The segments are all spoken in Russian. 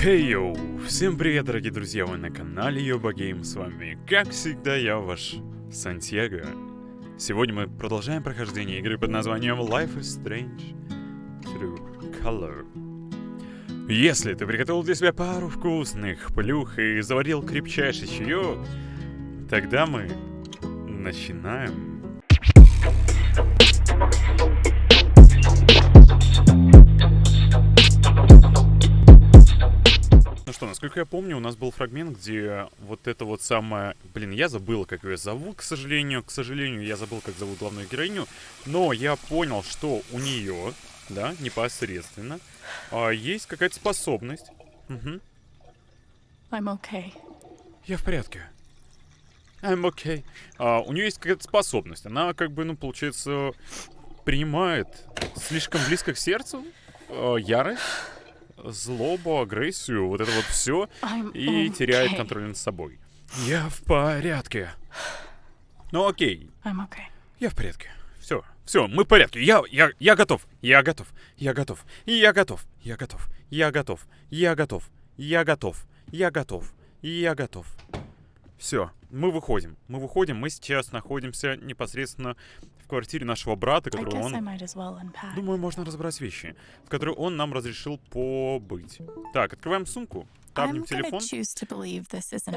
Хей йоу! Всем привет, дорогие друзья! Вы на канале Йоба Гейм. С вами, как всегда, я ваш Сантьяго. Сегодня мы продолжаем прохождение игры под названием Life is Strange Through Color. Если ты приготовил для себя пару вкусных плюх и заварил крепчайший чаек, тогда мы начинаем. Что, насколько я помню, у нас был фрагмент, где вот это вот самое... Блин, я забыл, как ее зовут, к сожалению. К сожалению, я забыл, как зовут главную героиню. Но я понял, что у нее, да, непосредственно, а, есть какая-то способность. Угу. I'm okay. Я в порядке. I'm okay. А, у нее есть какая-то способность. Она, как бы, ну, получается, принимает слишком близко к сердцу а, ярость, злобу, агрессию, вот это вот все, и теряет okay. контроль над собой. Я в порядке. Ну окей, I'm okay. я в порядке. Все, все, мы в порядке. Я, я, я готов. Я готов. Я готов. Я готов. Я готов. Я готов. Я готов. Я готов. Я готов. Я готов. Все, мы выходим. Мы выходим. Мы сейчас находимся непосредственно в квартире нашего брата, guess он well. Думаю, можно разобрать вещи, в которые он нам разрешил побыть. Так, открываем сумку, табнем телефон.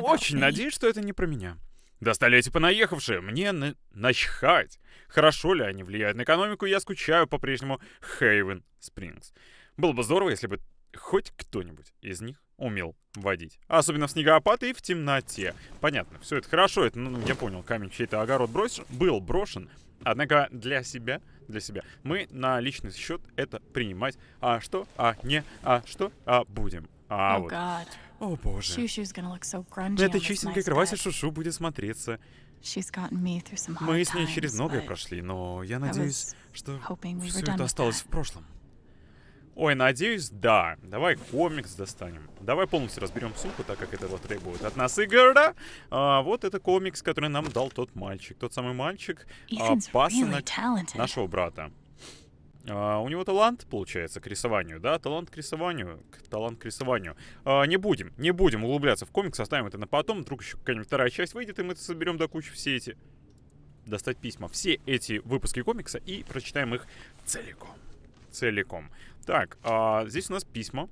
Очень надеюсь, что это не про меня. Достали эти понаехавшие. Мне на... начхать. Хорошо ли они влияют на экономику, я скучаю по-прежнему Хейвен Спрингс. Было бы здорово, если бы хоть кто-нибудь из них умел водить. Особенно в снегопад и в темноте. Понятно, все это хорошо, это, ну, я понял, камень чей-то огород брошен, был брошен. Однако для себя, для себя, мы на личный счет это принимать. А что? А не? А что? А будем. А oh вот. God. О боже. So На этой чистенькой кровати. Шушу будет смотреться. Мы с ней через многое прошли, но я надеюсь, что все это осталось в прошлом. Ой, надеюсь, да. Давай комикс достанем. Давай полностью разберем сумку, так как это вот требует от нас игра. А, вот это комикс, который нам дал тот мальчик. Тот самый мальчик, а, really пасынок talented. нашего брата. А, у него талант, получается, к рисованию, да? Талант к рисованию. к- Талант к рисованию. А, не будем, не будем углубляться в комикс, оставим это на потом. Вдруг еще какая-нибудь вторая часть выйдет, и мы соберем до кучи все эти... Достать письма. Все эти выпуски комикса и прочитаем их целиком. Целиком. Так, а, здесь у нас письма.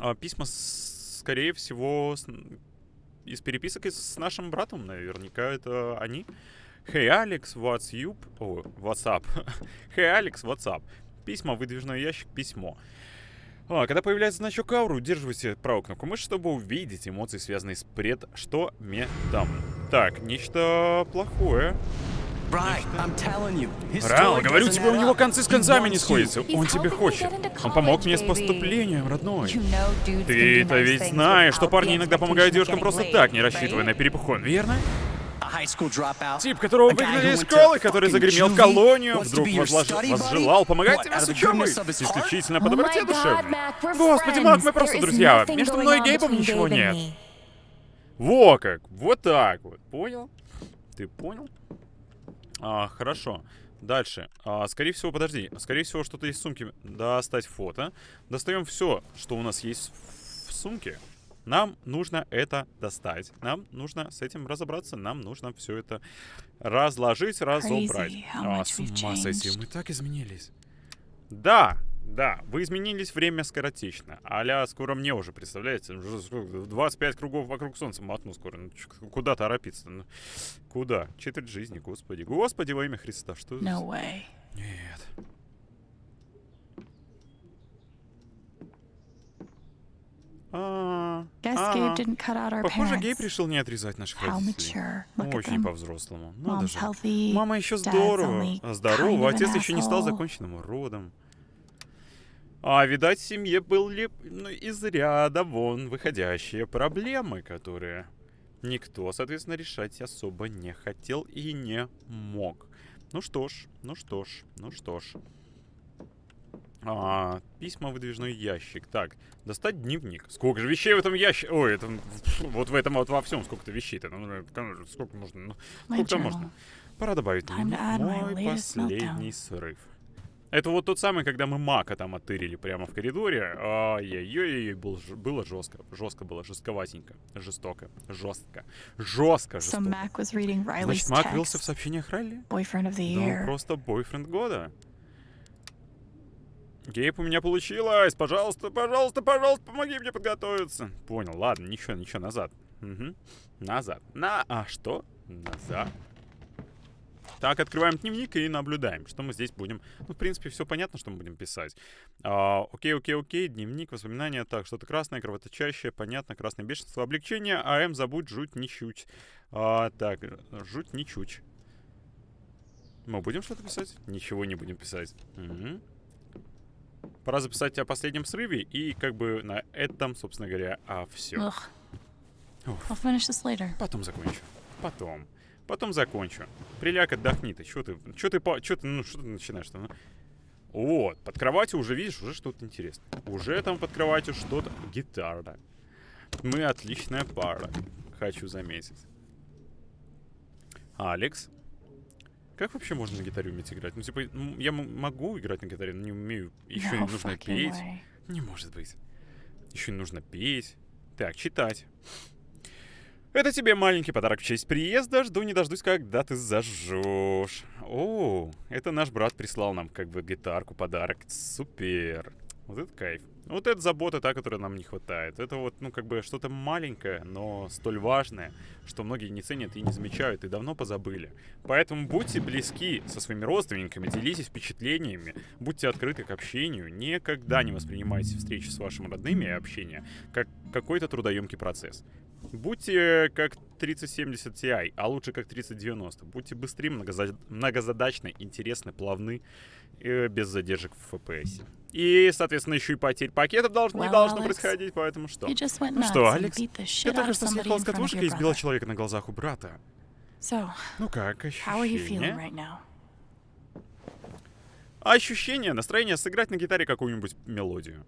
А, письма, с- скорее всего, с- из переписок с нашим братом, наверняка это они. Hey, Алекс, what's you? О, WhatsApp. hey, Алекс, WhatsApp. Письма, выдвижной ящик, письмо. А, когда появляется значок ауры, удерживайте правую кнопку мыши, чтобы увидеть эмоции, связанные с пред... Что метом. Так, нечто плохое. Рал, говорю тебе, у него концы с концами не сходятся. Он тебе хочет. Он помог мне с поступлением, родной. Ты-то ведь знаешь, что парни иногда помогают девушкам просто так, не рассчитывая на перепухон, верно? Тип, которого выгнали из школы, который загремел в колонию, вдруг возжелал помогать тебе с учебой. Исключительно по доброте душевной. Господи, Мак, мы просто друзья. Между мной и Гейбом ничего нет. Во как, вот так вот, понял? Ты понял? А, хорошо. Дальше. А, скорее всего, подожди. Скорее всего, что-то из сумки. Достать фото. Достаем все, что у нас есть в сумке. Нам нужно это достать. Нам нужно с этим разобраться. Нам нужно все это разложить, разобрать. Crazy А, с ума сойти, мы так изменились. Да, да, вы изменились время скоротечно. Аля, скоро мне уже, представляете, уже сколько, 25 кругов вокруг солнца мотну скоро. Ну, куда торопиться? Ну, куда? Четверть жизни, господи. Господи, во имя Христа, что No way. Нет. А, а. Похоже. Гейб решил не отрезать наших родителей. Очень по-взрослому. Надо же. Мама еще здорово. Здорово. Отец еще не стал законченным уродом. А, видать, в семье были ну, из ряда вон выходящие проблемы, которые никто, соответственно, решать особо не хотел и не мог. Ну что ж, ну что ж, ну что ж. А, письма, выдвижной ящик. Так, достать дневник. Сколько же вещей в этом ящике? Ой, это вот в этом вот во всем сколько-то вещей-то. Ну, сколько можно? Ну, сколько можно? Пора добавить мой последний срыв. Это вот тот самый, когда мы Мака там оттырили прямо в коридоре. Ай-яй-яй, был, было жестко. Жестко было, жестковатенько. Жестоко. Жестко. Жестко, So жестоко. Mac was reading Riley's Значит, Мак рылся в сообщениях Райли? Boyfriend of the year. просто бойфренд года. Гейб, у меня получилось! Пожалуйста, пожалуйста, пожалуйста, помоги мне подготовиться. Понял, ладно, ничего, ничего, назад. Мгм. Назад. На... А что? Назад. Так, открываем дневник и наблюдаем, что мы здесь будем... Ну, в принципе, все понятно, что мы будем писать. А, окей, окей, окей, дневник, воспоминания. Так, что-то красное, кровоточащее, понятно, красное бешенство, облегчение, АМ, забудь, жуть, ничуть. А, так, жуть, ничуть. Мы будем что-то писать? Ничего не будем писать. Мгм. Пора записать о последнем срыве, и как бы на этом, собственно говоря, а все. Потом закончу. Потом. Потом закончу. Приляг, отдохни ты. Чё ты, чё ты, чё ты, ну, что ты начинаешь-то? ну? Вот, под кроватью уже, видишь, уже что-то интересное. Уже там под кроватью что-то... Гитара. Мы отличная пара, хочу заметить. Алекс. Как вообще можно на гитаре уметь играть? Ну, типа, м, я могу играть на гитаре, но не умею. Еще No нужно петь. way. Не может быть. Еще нужно петь. Так, читать. Это тебе маленький подарок в честь приезда. Жду не дождусь, когда ты зажжешь. О, это наш брат прислал нам как бы гитарку, подарок. Супер. Вот это кайф. Вот это забота та, которой нам не хватает. Это вот, ну, как бы что-то маленькое, но столь важное, что многие не ценят и не замечают, и давно позабыли. Поэтому будьте близки со своими родственниками, делитесь впечатлениями, будьте открыты к общению, никогда не воспринимайте встречи с вашими родными и общение как какой-то трудоемкий процесс. Будьте как 3070 Ti, а лучше как 3090. Будьте быстрее, многоза- многозадачны, интересны, плавны, э, без задержек в FPS. И, соответственно, еще и потерь пакетов долж- не Well, должно Alex, происходить, поэтому что? Ну что, Алекс, out только что in с your и избила brother. человека на глазах у брата. So, Ну как, ощущения? right? Ощущение, настроение сыграть на гитаре какую-нибудь мелодию.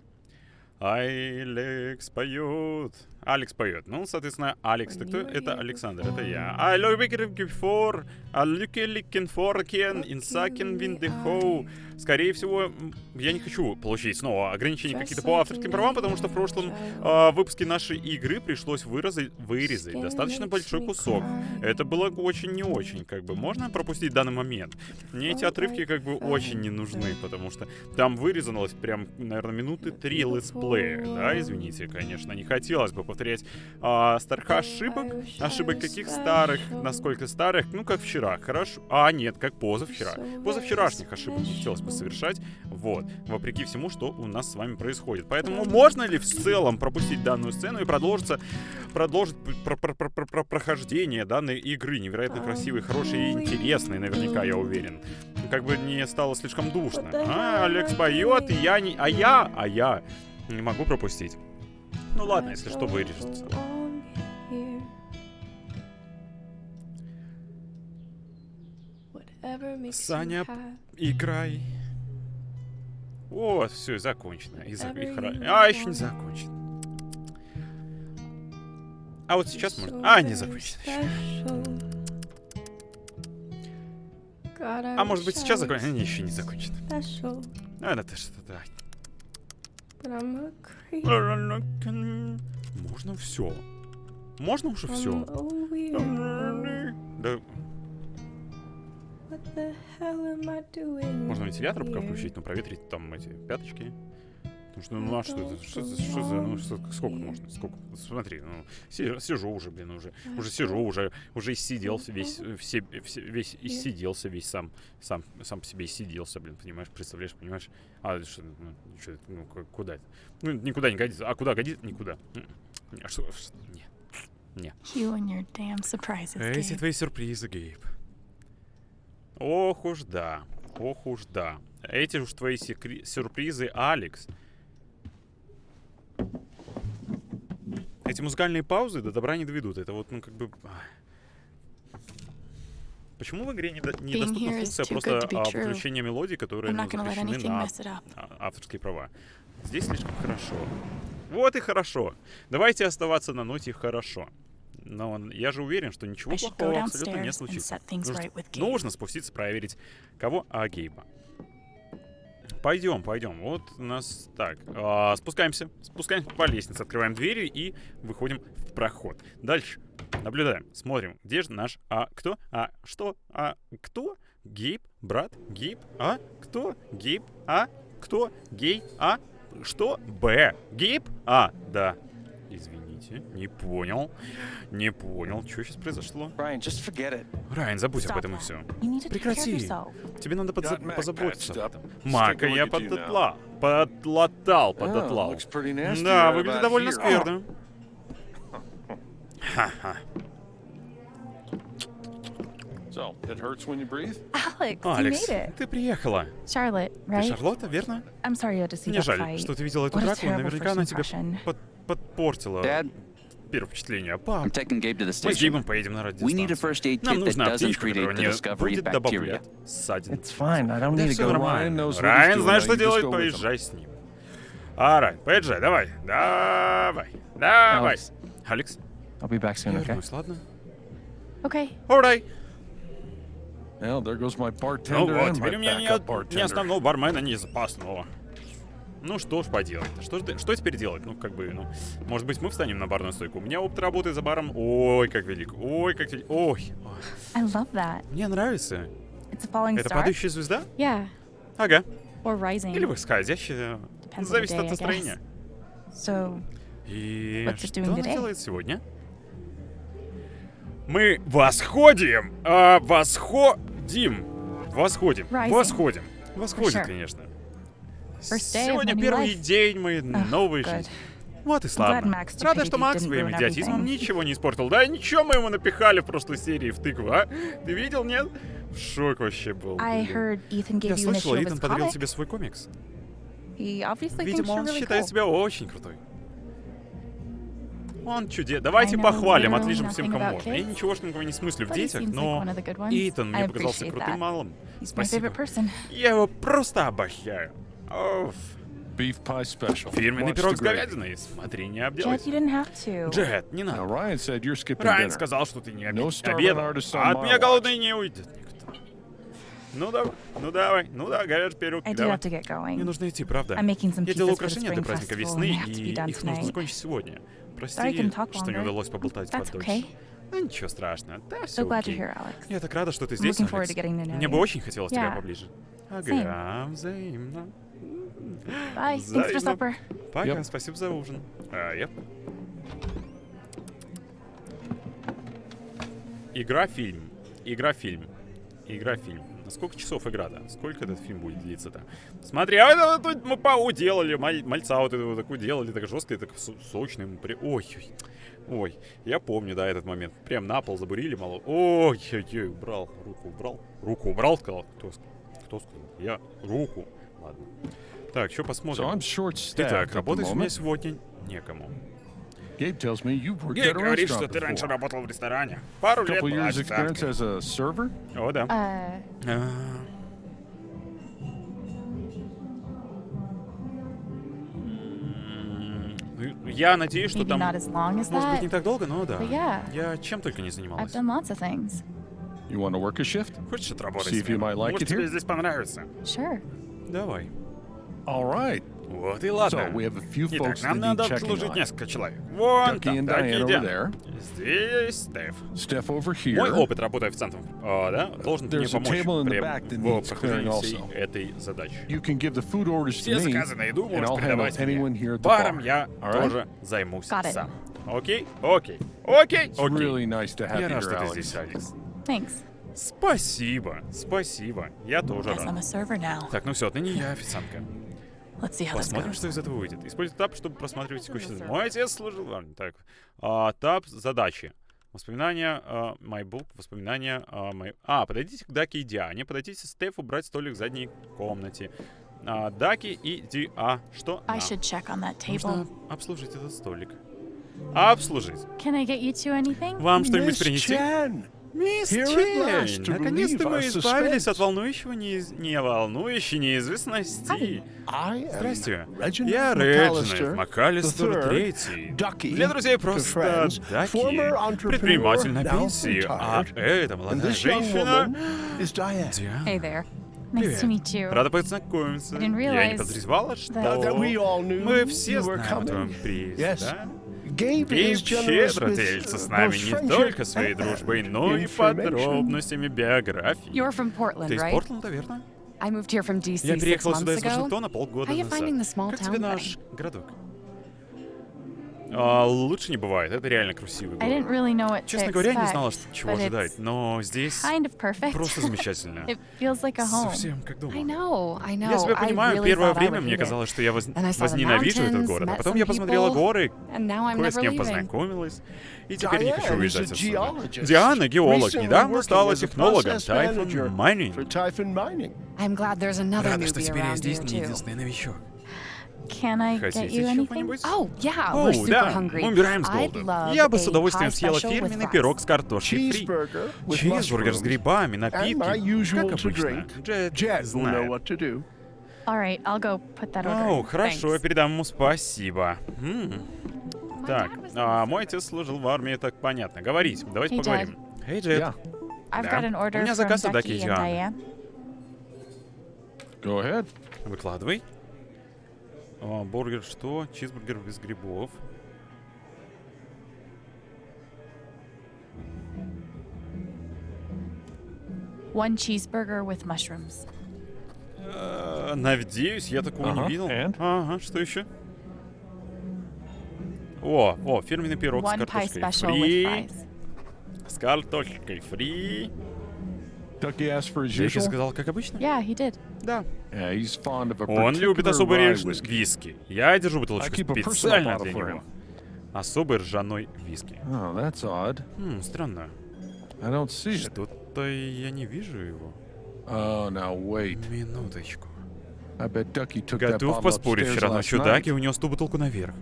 Алекс поет. Алекс поет. Ну, соответственно, Алекс, ты кто? Это Александр, это я. I looking for, I looking looking for again, in second in the hole. Скорее всего, я не хочу получить снова ограничения какие-то по авторским правам, потому что в прошлом а, выпуске нашей игры пришлось выразать, вырезать достаточно большой кусок. Это было очень не очень, как бы. Можно пропустить данный момент? Мне эти отрывки как бы очень не нужны, потому что там вырезалось прям, наверное, минуты три летсплея, да, извините, конечно, не хотелось бы повторять а, старых ошибок. Ошибок каких старых? Насколько старых? Ну, как вчера, хорошо. А, нет, как позавчера. Позавчерашних ошибок не хотелось бы совершать, вот, вопреки всему, что у нас с вами происходит. Поэтому можно ли в целом пропустить данную сцену и продолжиться, продолжить про- про- про- про- про- прохождение данной игры, невероятно красивой, хорошей и интересной, наверняка, я уверен. Как бы не стало слишком душно. А, Алекс поет, и я не... А я, а я не могу пропустить. Ну ладно, если что, вырежется. Саня, играй. Вот, все, закончено. И за- и хра- А, еще не закончено. А вот сейчас можно... А, не закончено еще. А может быть сейчас закончено? Не, еще не закончено. А, это что-то. Можно все. Можно уже все. Да, можно вентилятор пока включить, но проветрить там эти пяточки. Потому что, ну а что это? Что, за- что за, ну что, сколько можно? Сколько? Смотри, ну, си- сижу уже, блин, уже, уже сижу, уже, уже иссидел весь, э, все, все- весь, иссиделся весь сам, сам, сам по себе иссиделся, блин, понимаешь, представляешь, понимаешь? А, что, ну, чё это, ну, ку- куда это? Ну, никуда не годится. А куда годится? Никуда. М-м. А что, что- не. You and your damn surprises, Эти твои сюрпризы, Гейб. Ох уж да, ох уж да. Эти уж твои секре- сюрпризы, Алекс. Эти музыкальные паузы до добра не доведут. Это вот, ну, как бы... Почему в игре не до- недоступна функция просто а, true. подключения мелодий, которые ну, запрещены на а- авторские права? Здесь слишком хорошо. Вот и хорошо. Давайте оставаться на ноте хорошо. Но я же уверен, что ничего плохого абсолютно не случится. Нужно, right нужно спуститься, проверить, кого? А, Гейба. Пойдем, пойдем. Вот у нас так. а, спускаемся. Спускаемся по лестнице, открываем двери и выходим в проход. Дальше. Наблюдаем, смотрим, где же наш... А кто? А что? А кто? Гейб? Брат? Гейб? А кто? Гейб? А кто? Гей? А что? Б. Гейб? А, да. Извините, не понял. Не понял, что сейчас произошло. Райан, забудь об этом и все. Прекрати. Тебе надо подза- позаботиться об этом. Мака я подлатла. Подлатал, Oh, nasty Да, выглядит довольно скверно. Ха-ха. So, it hurts when you breathe? Alex, you Алекс, made it. ты приехала. Charlotte, Ты right? Шарлотта, верно? I'm sorry you had to see Мне жаль, fight. что ты видела эту What драку, наверняка она тебе под- подпортила Dad, первое впечатление. Пап, I'm taking Gabe to the мы с station. Гейбом поедем на We need a радиостанцию. first aid Нам kit that нужна doesn't аптечка, которая не будет of bacteria. добавлять ссадин. It's fine. I don't Да need to все нормально. Райан знает, что делает, поезжай с ним. А, Райан, поезжай, давай, давай, давай. Алекс. I'll be back soon, я вернусь, ладно? Okay. Alright. Well, there goes my Ну вот, теперь у меня нет ни основного бармена, ни запасного. Ну что ж поделать? Что, что теперь делать? Ну, как бы, ну, может быть, мы встанем на барную стойку. У меня опыт работы за баром. Ой, как велик. Ой, как велик. Ой. I love that. Мне нравится. It's a falling Это star. падающая звезда? Yeah. Ага. Or rising. Или восходящая. Depends Зависит day, от настроения. So, И What's что она today? делает сегодня? Мы восходим! А, восходим! Восходим! Rising. Восходим! Восходим, sure. конечно. Сегодня первый день моей новой жизни. Вот и славно. Рада, что Макс своим идиотизмом ничего не испортил. Да ничего мы ему напихали в прошлой серии в тыкву, а? Ты видел, нет? В шок вообще был. Я слышала, of Итан подарил тебе свой комикс. Видимо, он считает себя очень крутой. Он чудес. Давайте похвалим, отличим всем, кому можно. Я kids, ничегошненького не смыслю в детях, но. Итан мне показался крутым малым. Спасибо. Я его просто обожаю. Оф. Beef pie special. Фирменный пирог с говядиной. Смотри, не обделайся. you didn't have to. Джет, не надо. Ryan said you're skipping Райан dinner. сказал, что ты не No обед- starving обедал. А от меня голодный не уйдет никто. Ну давай, ну давай, ну да, говяжий пирог, I do давай. have to get going. Мне нужно идти, правда. I'm making some Я the украшения spring для праздника festival, весны, и be done их нужно tonight. закончить сегодня. Прости, Sorry I can talk что не удалось поболтать That's подольше. okay. Да ничего страшного, да все So glad окей. you're here, Alex. Я так рада, что ты I'm здесь, looking forward Алекс. to getting to know Мне бы очень хотелось тебя поближе. Ага, взаимно. Bye. Thanks for supper. Пока, Yep. спасибо за ужин. А, yep. Игра-фильм. Игра-фильм. Игра-фильм. На сколько часов игра-то? Сколько этот фильм будет длиться-то? Смотри, а это вот тут мы ПАУ делали, маль- мальца вот этого такую делали, так жестко и так со- сочный. При... Ой, ой, ой, я помню, да, этот момент. Прям на пол забурили мало. Ой, ой, ой, убрал, руку убрал. Руку убрал, сказал. Кто, сказал? Кто сказал? Я руку. Ладно. Так, что So посмотрим. I'm short-staffed Итак, работать у меня сегодня некому. Gabe tells me you've worked Гей at a говорит, что ты раньше работал в ресторане. Пару лет была официанткой. as a server? О, да. Uh, А. Я надеюсь, что maybe там... as as Может быть, не так долго, но да. Yeah. Я чем только не занималась. things. You want to work a shift? Хочешь отработать See if you might like Может, тебе здесь понравится. Sure. Давай. All right. Вот и ладно. So we have a few Итак, folks нам that need надо checking обслужить on. несколько человек. Вон Ducky там, and Даки Diane и over Диана. there. Здесь Стеф. Steph over here. Мой опыт работы официантом, а, да, должен мне There's a помочь table in the при- back that в needs прохождении clearing всей also. этой задачи. You can give the food orders Все to me, заказы на еду and можешь I'll handle передавать anyone мне. here at the Баром bar. я All right? тоже займусь Got it. сам. Окей? Окей. Окей? It's Окей. really nice to have Я you рад, here, что ты Alex. здесь, Алекс. Thanks. Спасибо. Спасибо. Я тоже рад. Так, ну все, отныне я официантка. Посмотрим, что из этого выйдет. Используй тап, чтобы просматривать текущий. Мой отец служил... Ладно, так. А, тап задачи. Воспоминания а, My Book, воспоминания а, my... А, подойдите к Даке и Диане. Подойдите Стефу брать столик в задней комнате. А, Даки и Ди... А, что? I should check on that Нужно table. обслужить этот столик. Обслужить. Can I get you two anything? Вам что-нибудь принести? Chen! Мисс Чейн, наконец-то мы избавились от волнующего неиз... не волнующей неизвестности. Здрасте. Я Реджинальд МакАлистер Третий. Для друзей просто Даки. Предприниматель на пенсии. А And молодая женщина... Диана. Hey. Nice you. Рада познакомиться. Я не подозревала, что... Мы все знаем о твоем приезде, Yes. да? Гейб щедро with, делится с нами не friendship только своей and дружбой, но и information. подробностями биографии. You're from Ты Portland, из right? Портленда, верно? I moved here from DC Я переехала сюда months из ago. Вашингтона полгода назад. finding the small Как town тебе наш городок? А, лучше не бывает, это реально красивый город. really Честно говоря, я не знала, что, чего ожидать, но здесь kind of просто замечательно. like. Совсем как дома. I know, I know. Я тебя I понимаю, really первое время мне казалось, что я воз- возненавижу этот город. А потом я посмотрела people, горы, кое с кем познакомилась, и теперь не хочу Diane уезжать отсюда. Диана, геолог, недавно стала технологом Typhoon Mining. Рада, что теперь я здесь не единственный новичок. Can I get you anything? Oh, yeah, О, we're super да, hungry. мы умираем с love Я бы с a удовольствием съела special with фирменный пирог с картошкой фри. Cheeseburger with Чизбургер с грибами, And напитки. my usual Как обычно. drink. Джет знает. what to do. All right, I'll go put that order. О, in. хорошо, я Thanks. передам ему спасибо. М. Так, а, мой отец служил в армии, так понятно. Говорить, давайте Hey, поговорим. Эй, Джет. Yeah. I've Да. got an У order меня from заказ от Даки. Go ahead. Выкладывай. А, бургер что? Чизбургер без грибов. One cheeseburger with mushrooms. Э, Надеюсь, я такого Ага, не видел. and? Ага, что еще? О, о, фирменный пирог с One pie картошкой фри. С картошкой фри. Ducky asked for his Джеки usual. заказал, как обычно? Yeah, he did. Да. Yeah, he's fond of a Он любит особый whiskey. виски. Я держу бутылочку I keep a personal специально для for него. him. Особый ржаной виски. Oh, that's odd. Хм, странно. I don't see it. Что-то я не вижу его. Oh, now wait. Минуточку. I bet Ducky took that Готов bottle поспорить, upstairs вчера last ночью night. Даки унес ту бутылку наверх.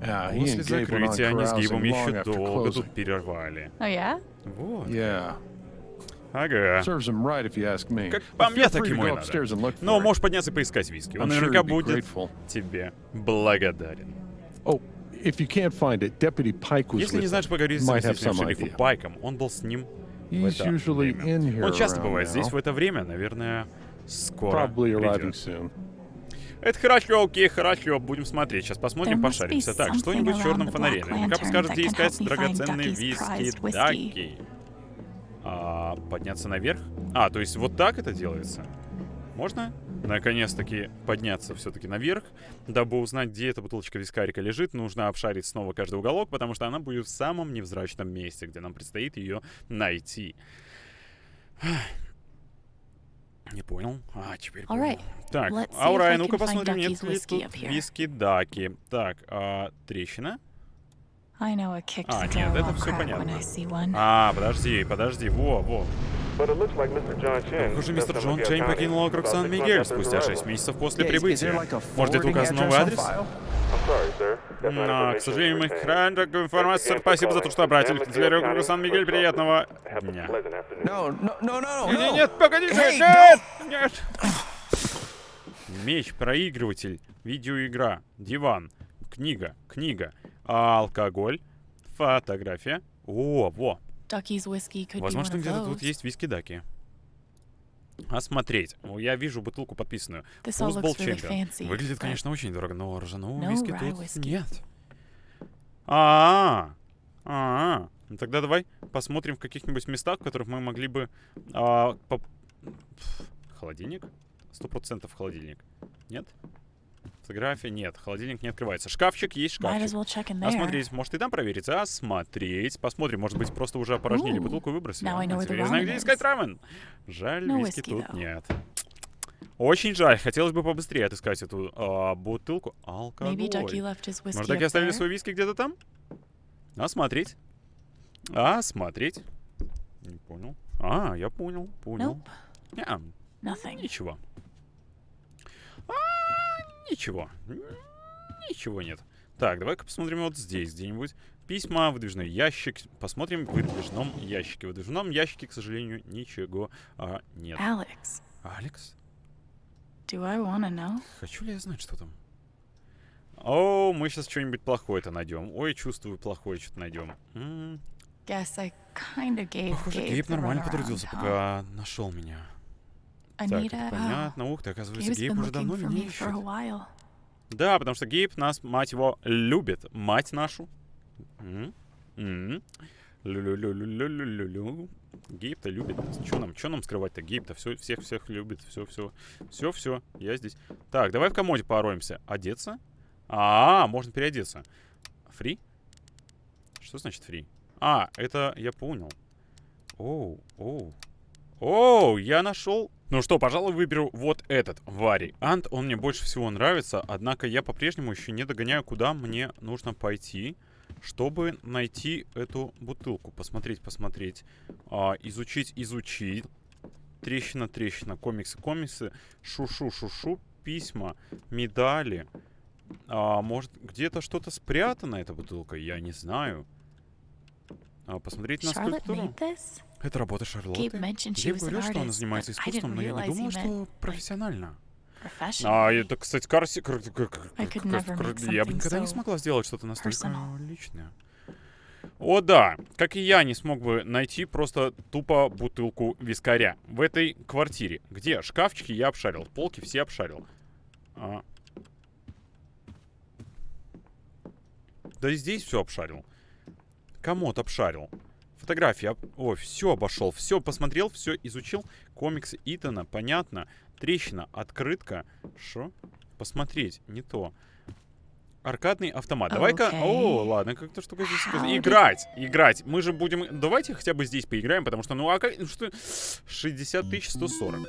После закрытия они с Гейбом еще долго тут пировали. Oh yeah? Вот. Yeah, Ага. serves him right if you ask me. Как по мне, так ему и надо. Но можешь подняться и поискать виски. Он наверняка будет тебе благодарен. Oh, Если не знаешь, him. поговори с заместителем шерифа. Пайком. Он был с ним в He's это usually время. in here Он часто бывает здесь в это время. Наверное, скоро придет. Это хорошо, окей, хорошо. Будем смотреть. Сейчас посмотрим, пошаримся. Так, что-нибудь в черном фонаре. Наверняка подскажет, где искать драгоценные виски. Даки. А, подняться наверх? А, то есть вот так это делается? Можно? Наконец-таки подняться все-таки наверх. Дабы узнать, где эта бутылочка вискарика лежит, нужно обшарить снова каждый уголок, потому что она будет в самом невзрачном месте, где нам предстоит ее найти. Не понял. А, теперь понял. Alright, Так, Аурай, ну-ка посмотрим, нет ли тут up here. виски Даки. Так, а, трещина. I know a kicked А, нет, это when понятно. I see one. А, подожди, подожди, во, во. But it looks like Mr. John Chen Похоже, left мистер Джон Чейн покинул округ Сан-Мигель спустя arrival. 6 месяцев после прибытия. Может, это указан новый адрес? Но, к сожалению, мы храним такую информацию. Спасибо за то, что обратились к Miguel округа Сан-Мигель. Приятного дня. Нет, нет, погодите, Hey, нет, нет. Меч, проигрыватель, видеоигра, диван, книга, книга, алкоголь, фотография. О, во. Возможно, где-то тут есть виски-даки. Осмотреть. О, Я вижу бутылку подписанную. Фузбол Чемпион. Выглядит, конечно, очень дорого, но ржаного виски тут нет. А, а, ну тогда давай посмотрим в каких-нибудь местах, в которых мы могли бы... а, Холодильник? Сто процентов холодильник. Нет? Фотография? Нет. Холодильник не открывается. Шкафчик есть шкафчик. well. Осмотреть. Может, и там проверить? Осмотреть. Посмотрим. Может быть, просто уже опорожнили Ooh, бутылку и выбросили. теперь я знаю, где искать рамен. Жаль, No виски whiskey, тут though. нет. Очень жаль. Хотелось бы побыстрее отыскать эту а, бутылку. Алкоголь. Может, таки up оставили свой виски где-то там? Осмотреть. Осмотреть. Не понял. А, я понял, понял. Nope, nothing. ничего. Ничего. Ничего нет. Так, давай-ка посмотрим вот здесь где-нибудь. Письма, выдвижной ящик. Посмотрим в выдвижном ящике. В выдвижном ящике, к сожалению, ничего а, нет. Алекс? do I know? Хочу ли я знать, что там? О, мы сейчас что-нибудь плохое-то найдем. Ой, чувствую, плохое что-то найдем. Похоже, Гейб нормально потрудился, пока нашел меня. Так, Anita, oh, понятно. Ух ты, оказывается, Гейб уже давно меня ищет. Да, потому что Гейб нас, мать его, любит. Мать нашу. Лю-лю-лю-лю-лю-лю-лю. Гейб-то любит нас. Чё нам, чё нам скрывать-то? Гейб-то все, всех, всех любит. Все, все. Все, все. Я здесь. Так, давай в комоде пороемся. Одеться? А, можно переодеться. Фри? Что значит фри? А, это я понял. Оу, оу. Оу, я нашел. Ну что, пожалуй, выберу вот этот вариант. Он мне больше всего нравится. Однако я по-прежнему еще не догоняю, куда мне нужно пойти, чтобы найти эту бутылку. Посмотреть, посмотреть. А, изучить, изучить. Трещина, трещина. Комиксы, комиксы. Шушу, шушу. Письма, медали. А, может, где-то что-то спрятано, эта бутылка? Я не знаю. А, посмотреть на скульптуру. Это работа Шарлотты. An говорил, что она занимается искусством, но я не думал, что профессионально. А, это, кстати, Карси... Я бы никогда не смогла сделать что-то настолько личное. О, да. Как и я не смог бы найти просто тупо бутылку вискаря в этой квартире. Где? Шкафчики я обшарил. Полки все обшарил. А. Да и здесь все обшарил. Комод обшарил. Фотографии. Ой, все обошел. Все посмотрел, все изучил. Комиксы Итана, понятно. Трещина, открытка. Что? Посмотреть, не то. Аркадный автомат. Давай-ка... О, ладно, как-то штука здесь... How did- Играть, играть. Мы же будем... Давайте хотя бы здесь поиграем, потому что, ну, а как... Что... 60 тысяч 140.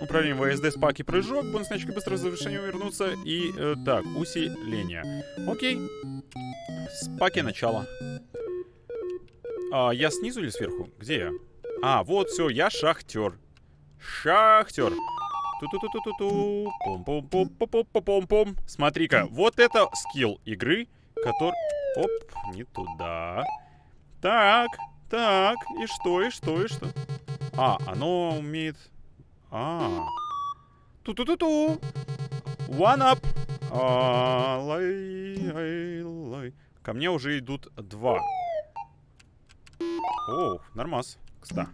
Управление ВСД, спаки, прыжок, бонусные очки быстрого завершения вернуться и... э, так, усиление. Окей. Спаки начало. А, я снизу или сверху? Где я? А, вот все, я шахтер. Шахтер. Ту-ту-ту-ту-ту-ту. Пом-пом-пом-пом-пом-пом. Смотри-ка, вот это скилл игры, который... Оп, не туда. Так, так, и что, и что, и что? А, оно умеет... А. Ту-ту-ту-ту. One up. А, лай, ай, лай. Ко мне уже идут два. Оу, нормас. Кста.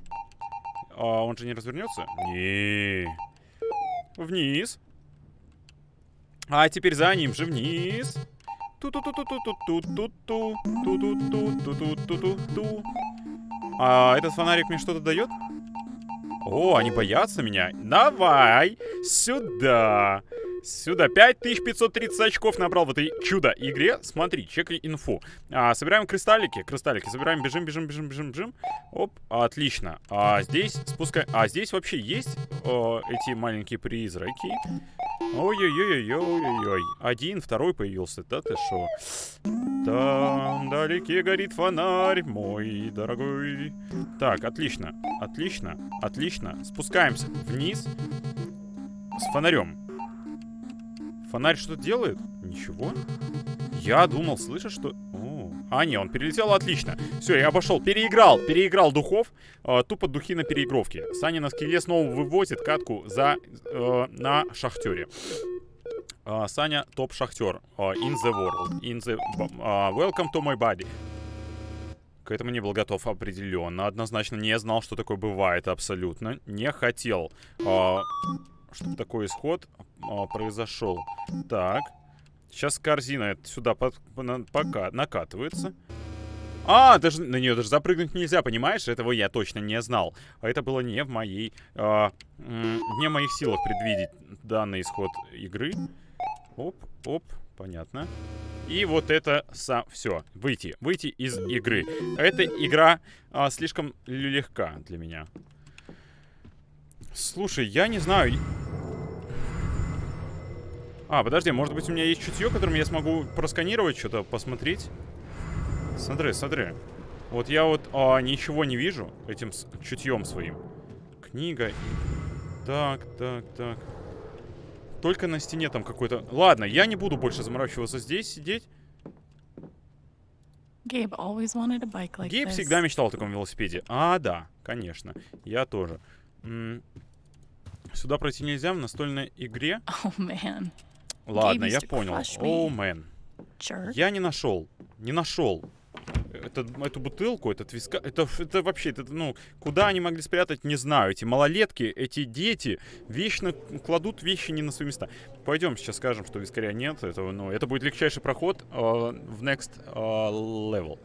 А он же не развернется? Не. Вниз. А теперь за ним же вниз. Ту-ту-ту-ту-ту-ту-ту-ту. Ту-ту-ту-ту-ту-ту-ту. А этот фонарик мне что-то дает? О, они боятся меня. Давай, сюда. Сюда. 5530 очков набрал в этой чудо-игре. Смотри, чекай инфу. А, собираем кристаллики. Кристаллики. Собираем, бежим, бежим, бежим, бежим, бежим. Оп, отлично. А здесь спускай... А здесь вообще есть о, эти маленькие призраки? Ой-ой-ой-ой-ой-ой. Один, второй появился. Да ты шо? Там вдалеке горит фонарь, мой дорогой. Так, отлично, отлично, отлично. Спускаемся вниз с фонарем. Фонарь что делает? Ничего. Я думал, слышишь, что... О. А, не, он перелетел, отлично. Все, я обошел. Переиграл, переиграл духов. э, тупо духи на переигровке. Саня на скеле снова вывозит катку за, э, на шахтере. А, Саня топ-шахтер. а, in the world. In the... а, welcome to my body. К этому не был готов определенно. Однозначно не знал, что такое бывает абсолютно. Не хотел, а, чтобы такой исход а, произошел. Так. Сейчас корзина сюда под, на- пока накатывается. А, даже на нее даже запрыгнуть нельзя, понимаешь? Этого я точно не знал. А это было не в моей... а, не в моих силах предвидеть данный исход игры. Оп, оп, понятно. И вот это сам... Все, выйти. Выйти из игры. Эта игра а, слишком легка для меня. Слушай, я не знаю... А, подожди, может быть у меня есть чутье, которым я смогу просканировать что-то, посмотреть? Смотри, смотри. Вот я вот а, ничего не вижу этим чутьем своим. Книга. Так, так, так. Только на стене там какой-то... Ладно, я не буду больше заморачиваться здесь сидеть. Like Гейб this. всегда мечтал о таком велосипеде. А, да, конечно. Я тоже. Сюда пройти нельзя в настольной игре. Oh man, Ладно, я понял. crush me. О, мэн. Я не нашел. Не нашел это, эту бутылку, этот виска... Это, это вообще, это, ну, куда они могли спрятать, не знаю. Эти малолетки, эти дети вечно кладут вещи не на свои места. Пойдем сейчас скажем, что вискаря нет. Это, ну, это будет легчайший проход э, в next э, level.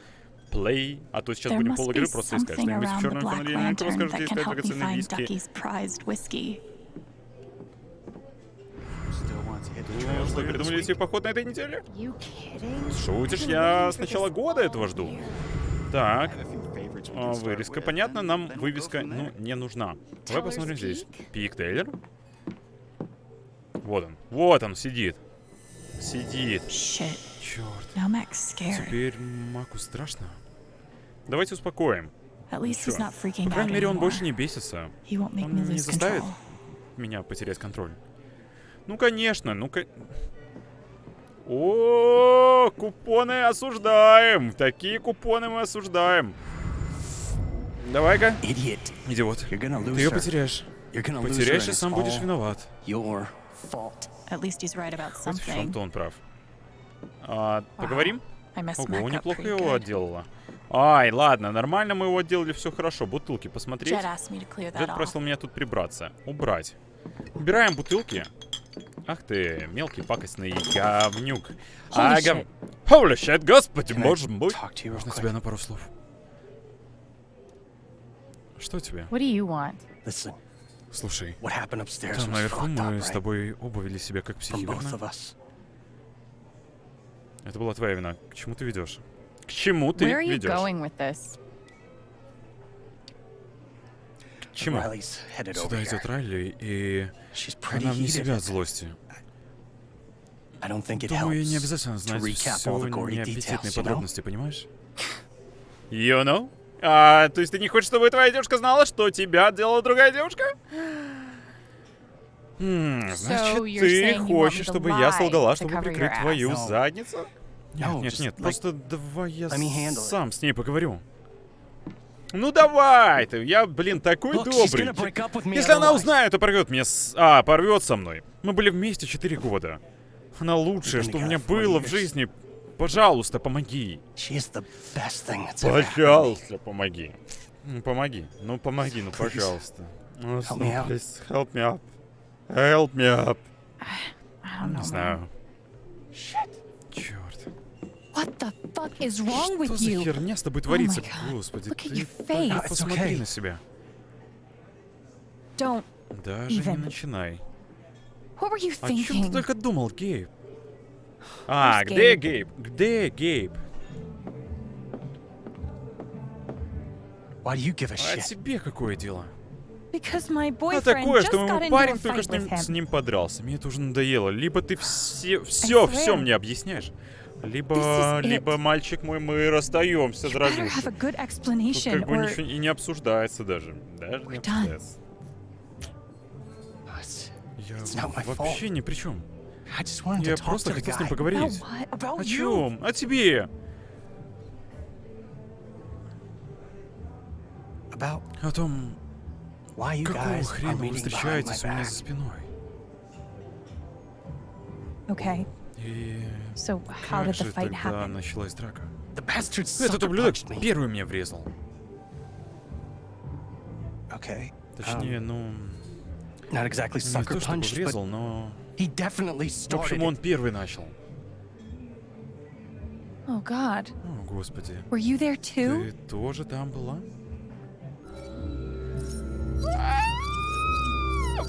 Play. А то сейчас There будем пол игры просто искать. Что-нибудь в черном фонаре. Lantern скажете, that can искать драгоценные виски. Ну, что, придумали себе поход на этой неделе? You kidding? Шутишь, я с начала года этого жду. Так, а, вырезка, понятно, нам вывеска, ну, не нужна. Давай посмотрим здесь. Пик Тейлор. Вот он, вот он сидит. Сидит. Shit. Черт, теперь Маку страшно. Давайте успокоим. По крайней мере, он больше не бесится. Он не заставит меня потерять контроль. Ну, конечно, ну-ка... О, купоны осуждаем. Такие купоны мы осуждаем. Давай-ка. Идиот. Ты ее потеряешь. Потеряешь и сам будешь виноват. At least he's right about Хоть в чем-то он прав. А, поговорим? I messed Ого, неплохо pretty его good. отделала. Ай, ладно, нормально мы его отделали, все хорошо. Бутылки посмотреть. Джет просил меня тут прибраться. Убрать. Убираем бутылки. Ах ты, мелкий пакостный говнюк. Holy А, гов- shit. Holy shit, господи, боже мой. you real Можно тебя на пару слов? Что тебе? What do you want? Listen, Слушай, там наверху мы с тобой оба вели себя как психи, верно? Это была твоя вина. К чему ты ведешь? К чему ты ведешь? К чему? Сюда идет Райли, и она вне heated. себя от злости. Думаю, не обязательно знать все неаппетитные подробности, понимаешь? You know? А, то есть ты не хочешь, чтобы твоя девушка знала, что тебя делала другая девушка? М, значит, you're ты хочешь, чтобы я солгала, чтобы прикрыть твою задницу? Нет, нет, нет, просто давай я сам с ней поговорю. Ну давай ты, я, блин, такой Look, добрый. Если она узнает, то порвет меня с... А, порвет со мной. Мы были вместе 4 года. Она лучшее, You've что у меня было в years. жизни. Пожалуйста, помоги. Пожалуйста, помоги. Ну, помоги. Ну, помоги, ну, пожалуйста. Ну, Help me out. please, help me up. Help me up. Не знаю. Черт. What the fuck is wrong Что with за you? херня с тобой творится? Господи, Look ты только посмотри okay. на себя. Don't. Даже не начинай. What were you О чем ты только думал, Гейб? А, где? Гейб? Где Гейб? Why do you give a А тебе какое дело? Because my А boyfriend такое, just что got мой парень только что с ним подрался. Мне это уже надоело. Либо ты все, все, все мне объясняешь, либо, либо мальчик мой, мы расстаемся, good Тут как бы ничего и не обсуждается даже. Даже не обсуждается. Я вообще ни при чем. I just wanted Я to talk просто хотел с ним поговорить. about what? About О чем? О тебе. About О том, why you какого guys are хрена вы meeting behind my встречаетесь у меня за back. спиной. Okay. И So how как did же the fight тогда happen? началась драка? The bastard Этот ублюдок первый мне врезал. Okay. Точнее, um, ну, not exactly не sucker то чтобы punched, but врезал, но... he definitely В общем, он первый начал. Oh God. О, господи. Were you there too? Ты тоже там была?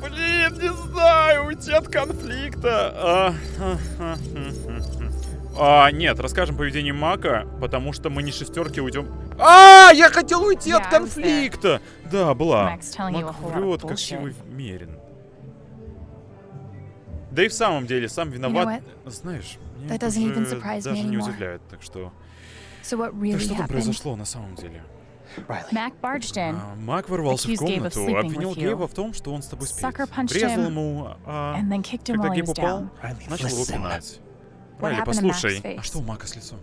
Блин, не знаю, уйти от конфликта. А, а, а. А, нет, расскажем поведение Мака, потому что мы не шестерки уйдем. А, я хотел уйти от конфликта. Да, была. Мак врет, как сивый мерин. Да и в самом деле, сам виноват. Знаешь, меня это doesn't even уже surprise me даже не anymore. удивляет, так что... So what Так really что там happened? произошло на самом деле? А, Мак ворвался в комнату, обвинил you. Гейба в том, что он с тобой спит. Врезал ему, а, когда Гейб упал, начал его пинать. Райли, послушай, а что у Мака с лицом?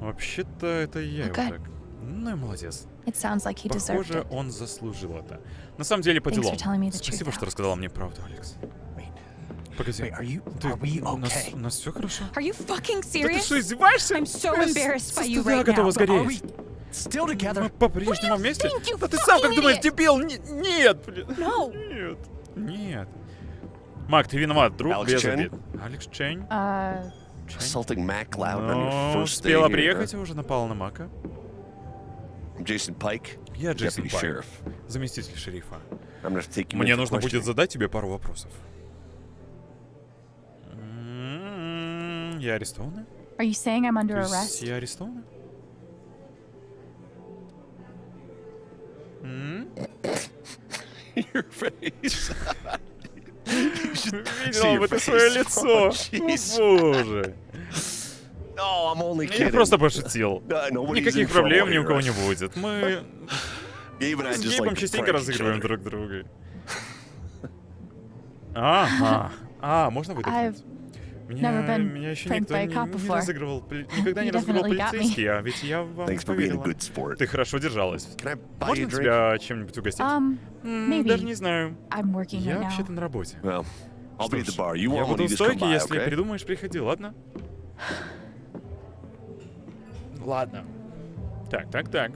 Вообще-то это я его Okay. так. Ну и молодец. Like Похоже, он заслужил это. На самом деле по делам. Спасибо, что рассказала мне правду, Алекс. Погоди. Wait? Ты- у нас, у нас все хорошо? Are you fucking Да ты что, издеваешься? I'm so с- embarrassed со by you right готова сгореть. still together? Мы по-прежнему вместе? think, Да ты сам как думаешь, idiot? дебил? Не- Нет, блин. No. Нет. Нет. Мак, ты виноват, друг, Алекс без обид. Алекс Чень? Assaulting Mac Loud on your Ну, first day успела приехать, а уже напала на Мака. Jason Pike, Я Джейсон Пайк, заместитель шерифа. Мне нужно будет задать тебе пару вопросов. М, Я арестована? are you saying I'm under arrest? я арестована? М? Your face. Видел бы ты свое лицо. Oh. О, Боже. Я просто пошутил. Никаких проблем ни у кого не будет. Мы с Гейбом частенько разыгрываем друг друга. Ага. А, можно выдохнуть? Меня, еще никто не, разыгрывал. Никогда не разыгрывал полицейский, а ведь я вам поверила. Ты хорошо держалась. Можно тебя чем-нибудь угостить? Um. Даже не знаю. Я вообще-то на работе. Well, I'll Что be at ж, the bar. You я буду у стойки, если okay? передумаешь, приходи, ладно? Ладно. Так, так, так.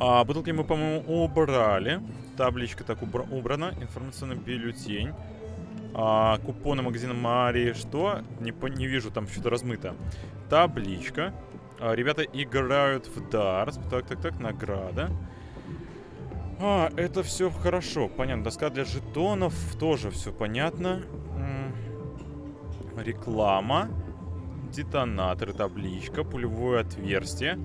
А, бутылки мы, по-моему, убрали. Табличка так убра- убрана. Информационный бюллетень. А, купоны магазина Мари. Что? Не, по- не вижу, там что-то размыто. Табличка. А, ребята играют в дартс. Так, так, так, награда. А, это все хорошо, понятно. Доска для жетонов тоже все понятно. М, Реклама. Детонаторы, табличка, пулевое отверстие.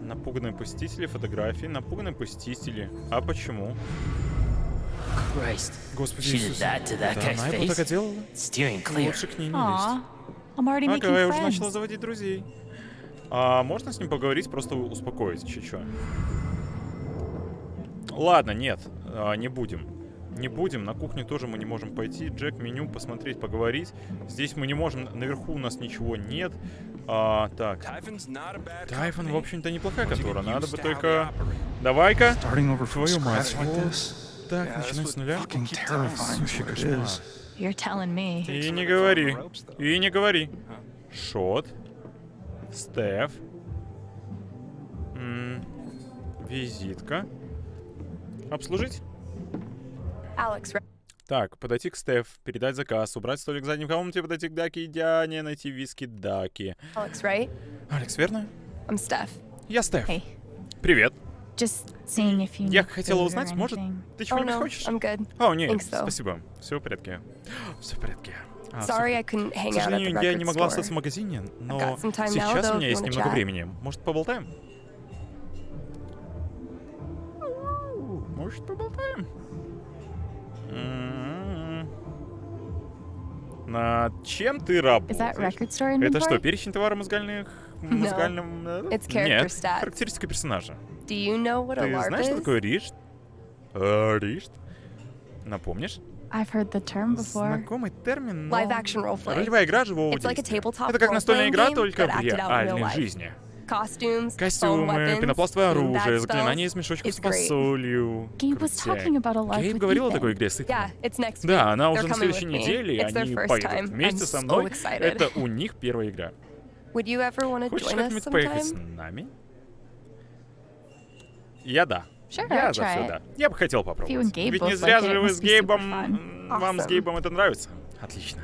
Напуганные посетители, фотографии, напуганные посетители. А почему? Christ. Господи Да, guy's она его так делала. Steering clear. Лучше к ней не лезть. Ага, я уже начала заводить друзей. А можно с ним поговорить, просто успокоить чуть-чуть? Ладно, нет, а, не будем. Не будем, на кухню тоже мы не можем пойти. Джек, меню, посмотреть, поговорить. Здесь мы не можем, наверху у нас ничего нет. А, так, Тайфон, в общем-то, неплохая контора. Надо бы только... Давай-ка. Твою мать. this? Так, that's с нуля. Сущий кошмар. И не говори. И не говори. Шот. Стеф. М, Визитка. Обслужить? Так, подойти к Стеф, передать заказ, убрать столик в задней комнате, подойти к Даки и Диане, найти виски Даки. Alex, right? Алекс, верно? I'm Steph. Я Стеф. Hey, Привет. just seeing if you Я хотела узнать, может, ты Oh чего-нибудь no, хочешь? I'm good. О, нет, Thanks, though. спасибо. Все в порядке. Все в порядке. А, Sorry, I couldn't К hang out at the сожалению, я не могла остаться в магазине, но сейчас у меня есть немного chat. времени. Может, поболтаем? Может, поболтаем? М-м-м. Над чем ты работаешь? Это что, перечень товара музыкальных... музыкальным... э, It's character Нет, stats. характеристика персонажа. Do you know what Ты знаешь, что такое ришт? А, Ришт? Напомнишь? I've heard the term before. Знакомый термин, но... Live action roleplay. Ролевая игра живого It's like a действия. Это как настольная игра, только в реальной life. жизни. Костюмы, пенопластовое оружие, заклинания из мешочков с фасолью. Gabe was Крутяк. talking about a LARP Гейб говорил о такой игре с Итаном. Yeah, it's next week. Да, она They're уже на coming следующей with me. неделе, и It's their они first поедут time. вместе со мной. excited. Это у них первая игра. Would you ever want to Хочешь join us как-нибудь поехать с sometime? нами? Я да. Sure, Я за все да. Я бы хотел попробовать. Ведь не зря же вы с Гейбом... Вам с. Гейбом это нравится? Отлично.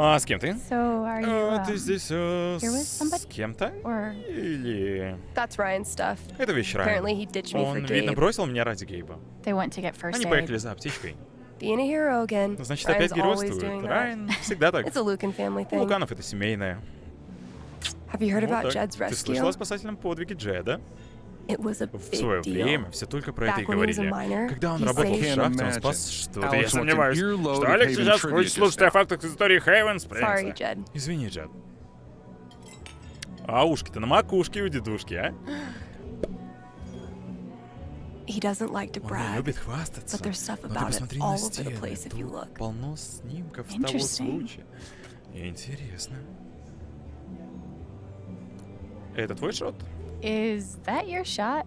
А с кем ты? So are you А, ты um, здесь here with с somebody? кем-то? or Или... That's Ryan's stuff. Это вещь Райан. Apparently he ditched me for Он, видно, Gabe. бросил меня ради Гейба. they went to get first Они поехали за аптечкой. Being a hero again. Ну, Значит, Ryan's опять геройствует. Райан всегда так. It's a Lucan family У thing. Луканов это семейное. Have you heard Вот about. Jed's Ты слышала о rescue? спасательном подвиге Джеда? It was a В свое время все только про это и говорили. Когда он работал в шахте, он спас что-то. Я сомневаюсь, что Алекс сейчас just слушать о фактах из истории Хейвен Sorry, Jed. Извини, Джед. А ушки-то на макушке у дедушки, а? He doesn't like to Он любит хвастаться. but there's stuff Но ты about it посмотри all на over the стены. place if you Тут look. полно снимков с того случая. Интересно. Это твой шот? Is that your shot?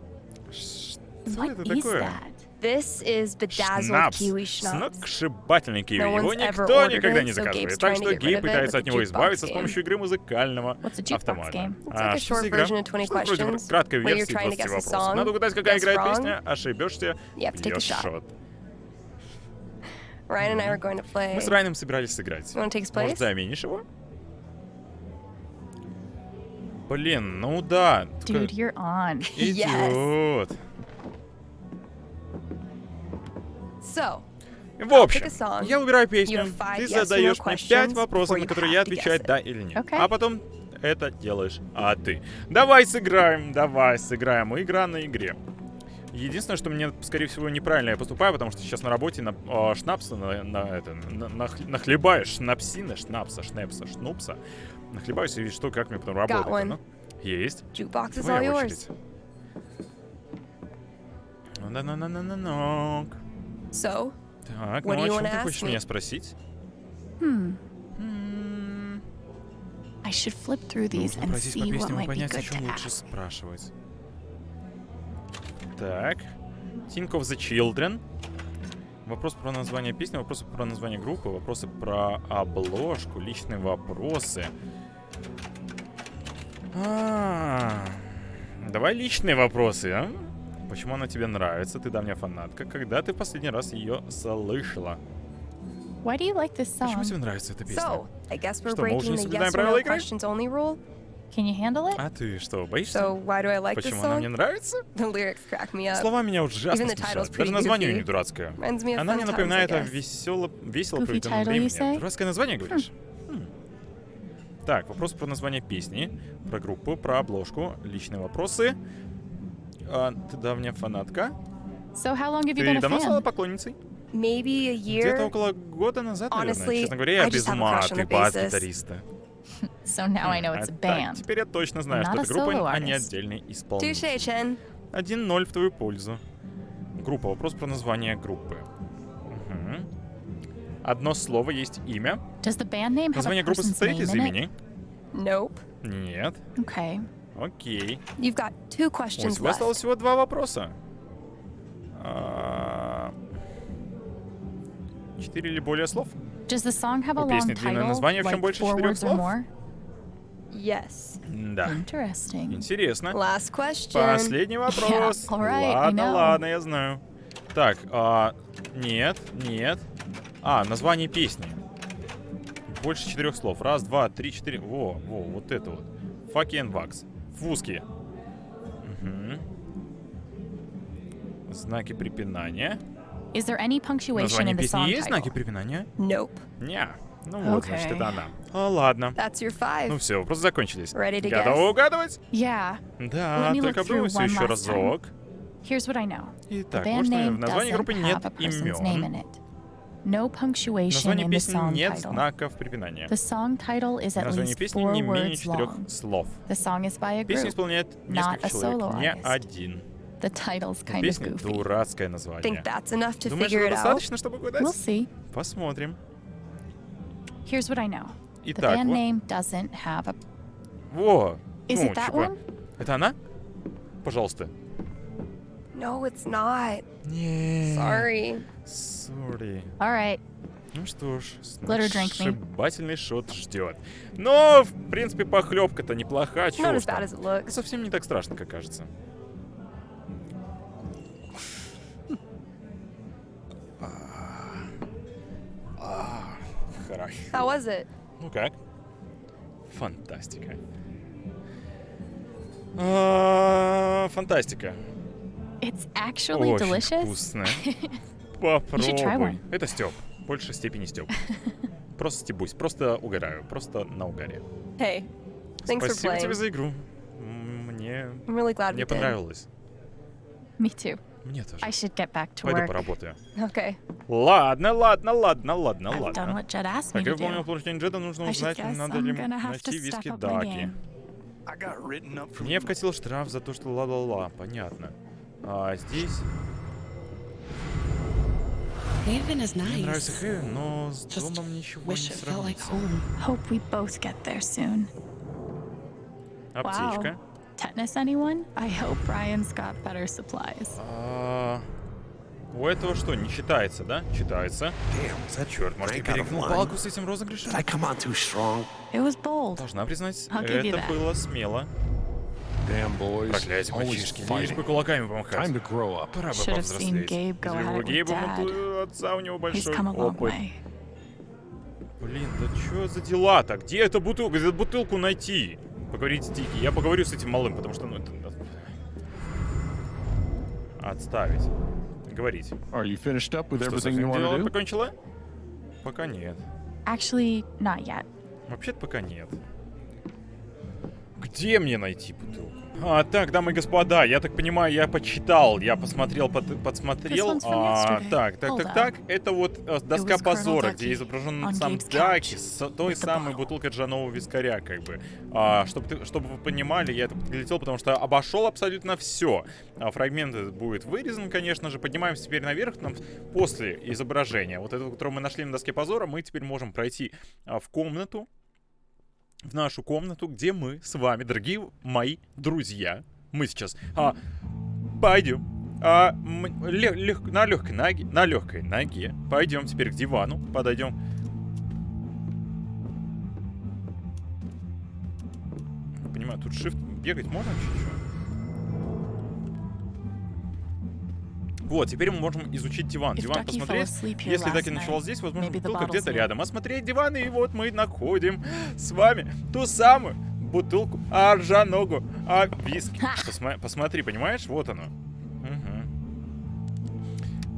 Что What это is такое? that? This is bedazzled Шнапс. kiwi schnapps. Сногсшибательный киви. No Его one's ever никто никогда it, не заказывает. Так что it пытается от него избавиться с game. помощью игры музыкального автомата. А, like a что за short игра? version of 20 Что вроде questions, краткой версии trying to 20 guess a вопросов. Надо угадать, какая играет песня, ошибешься, you have to take a бьешь шот. Мы с Райаном собирались сыграть. Может, place? заменишь его? Блин, ну да. Dude, you're on. Идет. So, В общем, я выбираю песню, ты yes задаешь мне пять вопросов, на которые я отвечаю да или нет. Okay. А потом это делаешь а ты. Давай сыграем, давай сыграем. Игра на игре. Единственное, что мне, скорее всего, неправильно я поступаю, потому что сейчас на работе на а, шнапса, на, на это, на, нах- нахлебаю шнапсина, шнапса, шнепса, шнупса. Нахлебаюсь и что, как мне потом работать. Ну, есть. jukebox is all yours. очередь. На-на-на-на-на-нок. So, Так, What ну do о you чем wanna ты ask хочешь me? меня спросить? Hmm. М, I should flip through these Нужно and see what might be понять, о good чем to лучше ask. спрашивать. Так. Think of the Children. Вопрос про название песни, вопросы про название группы, вопросы про обложку, личные вопросы. А, Давай личные вопросы, а? Почему она тебе нравится? Ты давняя фанатка. Когда ты последний раз ее слышала? Why do you like this Почему song? тебе нравится эта песня? so I guess we're Что, мы уже не соблюдаем правила игры? Can you handle it? А ты что, боишься? So, why do I like this Почему она мне нравится? The lyrics crack me up. Слова меня ужасно смешат. Даже название у goofy. нее дурацкое. Она мне напоминает о весело, весело проведенном времени. Дурацкое название, говоришь? Хм. Так, вопрос про название песни, про группу, про обложку, личные вопросы. А, ты давняя фанатка. So how long have you Ты been a давно стала поклонницей? Maybe a Где-то year. около года назад, наверное. Honestly, Честно говоря, я без ума ты bassist. бас-гитариста. So now I know it's a А так, band. теперь я точно знаю, что это группа, а не отдельный исполнитель. Touche, Chen. 1-0 в твою пользу. Группа. Вопрос про название группы. Одно слово есть имя. Название группы состоит из имени. Nope. Нет. Okay. Окей. You've got two У тебя осталось left. всего два вопроса. А, Четыре или более слов? Does the song have a У long длинное title, название, в чем like больше четырех слов? Yes. Да. Interesting. Интересно. Last question. Последний вопрос. all right, ладно, ладно, я знаю. Так, а, нет, нет. А, название песни. Больше четырех слов. Раз, два, три, четыре. Во, во, вот это вот. Fucking Wax. Фуски. Мгм. Знаки препинания. Is there any punctuation Название in the песни song есть знаки препинания? Nope. Не. Ну вот, значит, Окей. это она. А, ладно. That's your five. Ну все, вопросы закончились. Ready to Готовы guess? угадывать? Yeah. Да, только обдумайся еще разок. Here's what I know. Итак, может, в названии группы нет имен. No punctuation in the song нет title. знаков препинания. The song title is at Название least песни four не менее words четырех long. слов. The song is by a group. исполняет not несколько a человек, solo не artist. один. The title's kind of песни goofy. дурацкое Think название. that's enough to Думаешь, figure it out? достаточно, чтобы угадать? We'll see. Посмотрим. Here's what I know. The Итак, band вот- name doesn't have a. во. Is ну, it that типа, one? Это она? Пожалуйста. No, it's not. Не. Sorry. Sorry. All right. Ну что ж, сногсшибательный шот ждет. Но, в принципе, похлебка-то неплоха, Not чего as уж bad там. as it looks. Совсем не так страшно, как кажется. А, Хорошо. How was it? Ну как? Фантастика. А, Фантастика. Очень delicious. вкусно. should try Попробуй. one. Это Степ. В большей степени Степ. Просто стебусь, просто угораю, просто на угаре. Hey, thanks for Спасибо тебе playing. за игру. Мне, I'm really glad мне we did. понравилось. Me too. Мне тоже. I should get back to Пойду work. поработаю. Okay. Ладно, ладно, ладно, ладно, I've done ладно. what Jed asked me Так, я do. поручение Джеда, нужно узнать, надо I'm ли найти to виски Даки. game. I got written up for Мне вкатил штраф за то, что ла-ла-ла, понятно. А здесь мне нравится nice. Хэвен, но с Just домом ничего Wish не it felt like сравнится. home. Hope we both get there soon. Аптечка. Tetanus, anyone? I hope Brian's got better supplies. А, У этого что, не читается, да? Читается. Черт, может, я перегнул палку с этим розыгрышем? Должна признать, это было смело. Проклятие, мальчишки, лишь бы кулаками помахать. Пора бы повзрослеть. Если with Гейба моту- отца у него большой опыт. Блин, да чё за дела-то? Где эта бутылка? Где бутылку найти? Поговорить с Дики. Я поговорю с этим малым, потому что, ну, это... Отставить. Говорить. Are you finished up with Что, everything you совсем want дело to do? покончила? Пока нет. Actually, not yet. Вообще-то пока нет. Где мне найти бутылку? А, так, дамы и господа, я так понимаю, я почитал, я посмотрел, под- подсмотрел. А, так, так, так, так. Это вот э, доска позора, где изображен сам Даки с той самой бутылкой джанового вискаря, как бы. А, чтобы, чтобы вы понимали, я это подлетел, потому что обошел абсолютно все. А, фрагмент будет вырезан, конечно же. Поднимаемся теперь наверх. Нам после изображения, вот этого, которое мы нашли на доске позора, мы теперь можем пройти а, в комнату, в нашу комнату, где мы с вами, дорогие мои друзья, мы сейчас а, пойдем а, м- ле- лег- на легкой ноге, на легкой ноге пойдем теперь к дивану, подойдем. Понимаю, тут shift бегать можно чуть-чуть? Вот, теперь мы можем изучить диван. Диван посмотреть. Если ночевал night, здесь, возможно, бутылка где-то рядом. Осмотреть диван, и вот мы находим с вами ту самую бутылку аржаногу, а виски. Посма- посмотри, понимаешь? Вот оно. Мгм.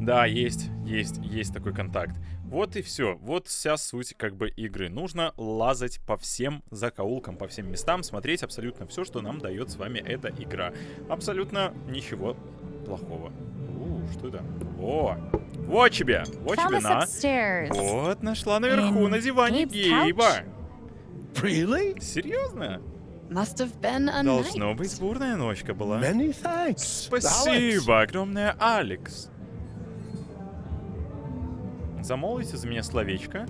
Да, есть, есть, есть такой контакт. Вот и все. Вот вся суть как бы игры. Нужно лазать по всем закоулкам, по всем местам, смотреть абсолютно все, что нам дает с вами эта игра. Абсолютно ничего плохого. Что это? О, вот тебе, вот тебе на. Вот, нашла наверху, на диване? Гейба. Really? Серьезно? Must have been a Должно night. быть бурная ночка была. Many thanks. Спасибо огромное, Алекс. Замолвите за меня словечко.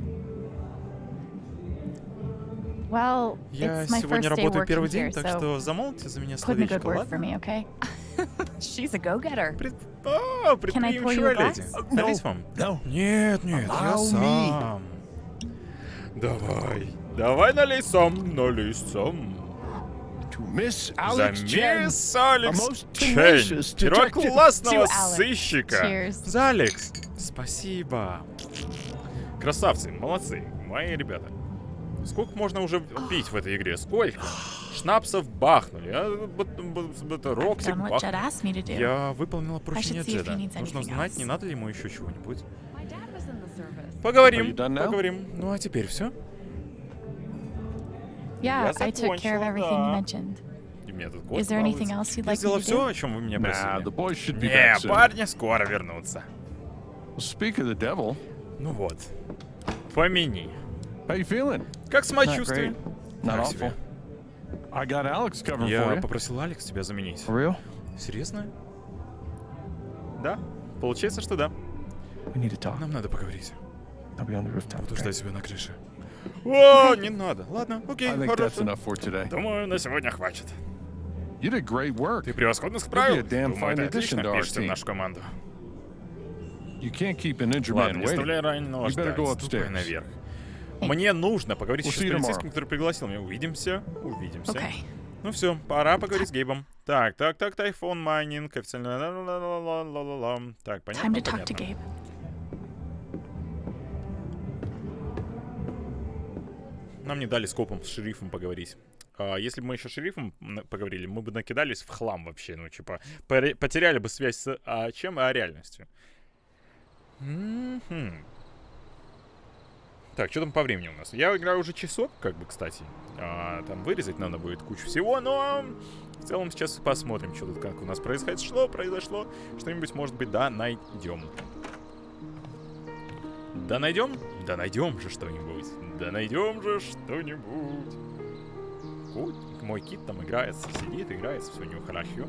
Well, Я it's my сегодня first day работаю working первый день, here, так so что замолвите за меня put in a good словечко, word for ладно? me, okay? She's a go-getter. Пред... А, Can I pour you a предприимчивая леди. glass? Налить вам? No. Нет, нет, я me. сам. Давай. Давай налей сам, налей сам. To Miss За мисс Алекс первоклассного To Alex. сыщика. Cheers. За Алекс. Спасибо. Красавцы, молодцы, мои ребята. Сколько можно уже пить в этой игре? Сколько? Шнапсов бахнули, а это Роксик бахнули. Я выполнила поручение Джеда. Нужно знать, не надо ли ему еще чего-нибудь. Поговорим, поговорим. Ну а теперь все. Yeah, Я закончила, да. И у меня тут Is there anything else you'd Я like сделал все, о чем вы меня просили. Не, парни скоро вернутся. Speak of the devil, Ну вот. Помяни. How you feeling? Как самочувствие? Not Так awful. себе. I got Alex covering for Я попросил Алекс тебя заменить. Real? Серьезно? Да? Получается, что да. We need to talk. Нам надо поговорить. I'll be on the rooftop. Буду ждать тебя на крыше. О, не надо. Ладно, окей, I think that's хорошо. enough for today. Думаю, на сегодня хватит. You did great work. Ты превосходно справил. You'll be a damn Думаю, fine ты addition отлично to our впишешься в team. нашу команду. You can't keep an injured Ладно, man не waiting. оставляй раненого You better ждать. go upstairs. наверх. Мне нужно поговорить с полицейским, который пригласил меня. Увидимся, увидимся. Okay. Ну все, пора поговорить с Гейбом. Так, так, так, тайфон майнинг, официально... Так, Time понятно, to talk to понятно. Gabe. Нам не дали с копом, с шерифом поговорить. А, если бы мы еще с шерифом поговорили, мы бы накидались в хлам вообще. Ну, типа, потеряли бы связь с а, чем, а реальностью. Так, что там по времени у нас? Я играю уже часок, как бы, кстати. А, там вырезать надо будет кучу всего, но в целом сейчас посмотрим, что тут как у нас произошло, произошло. Что-нибудь, может быть, да, найдем. Да найдем? Да найдем же что-нибудь. Да найдем же что-нибудь. Мой кит там играется, сидит, играется, все у него хорошо.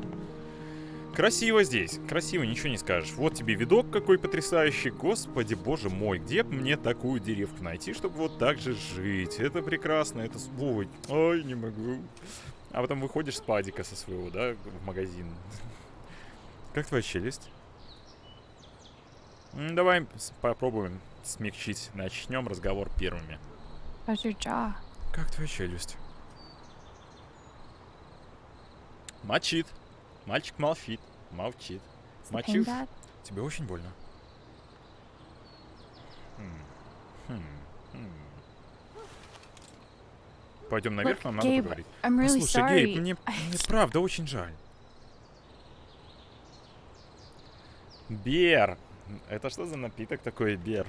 Красиво здесь, красиво, ничего не скажешь. Вот тебе видок какой потрясающий. Господи, боже мой, где мне такую деревку найти, чтобы вот так же жить? Это прекрасно, это свой. Ой, не могу. А потом выходишь с падика со своего, да, в магазин. Как твоя челюсть? Давай попробуем смягчить. Начнем разговор первыми. Как твоя челюсть? Мочит. Мальчик молчит. Молчит. Мочив. Тебе очень больно. Хм. Хм. Хм. Пойдем наверх, нам надо поговорить. Sorry. Гейб, мне, мне правда очень жаль. Бер. Это что за напиток такой, Бер?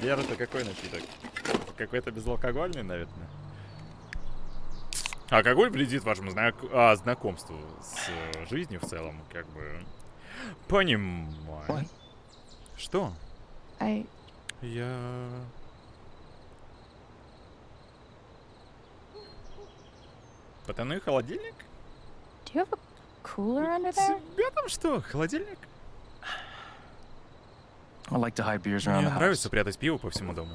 Бер это какой напиток? Какой-то безалкогольный, наверное. Алкоголь вредит вашему знак- а, знакомству с э, жизнью в целом, как бы. Понимаю. What? Что? I Я... Потайной холодильник? do you have a cooler under there? Тебя там что, холодильник? I like to hide beers around Мне the house. нравится прятать пиво по всему дому.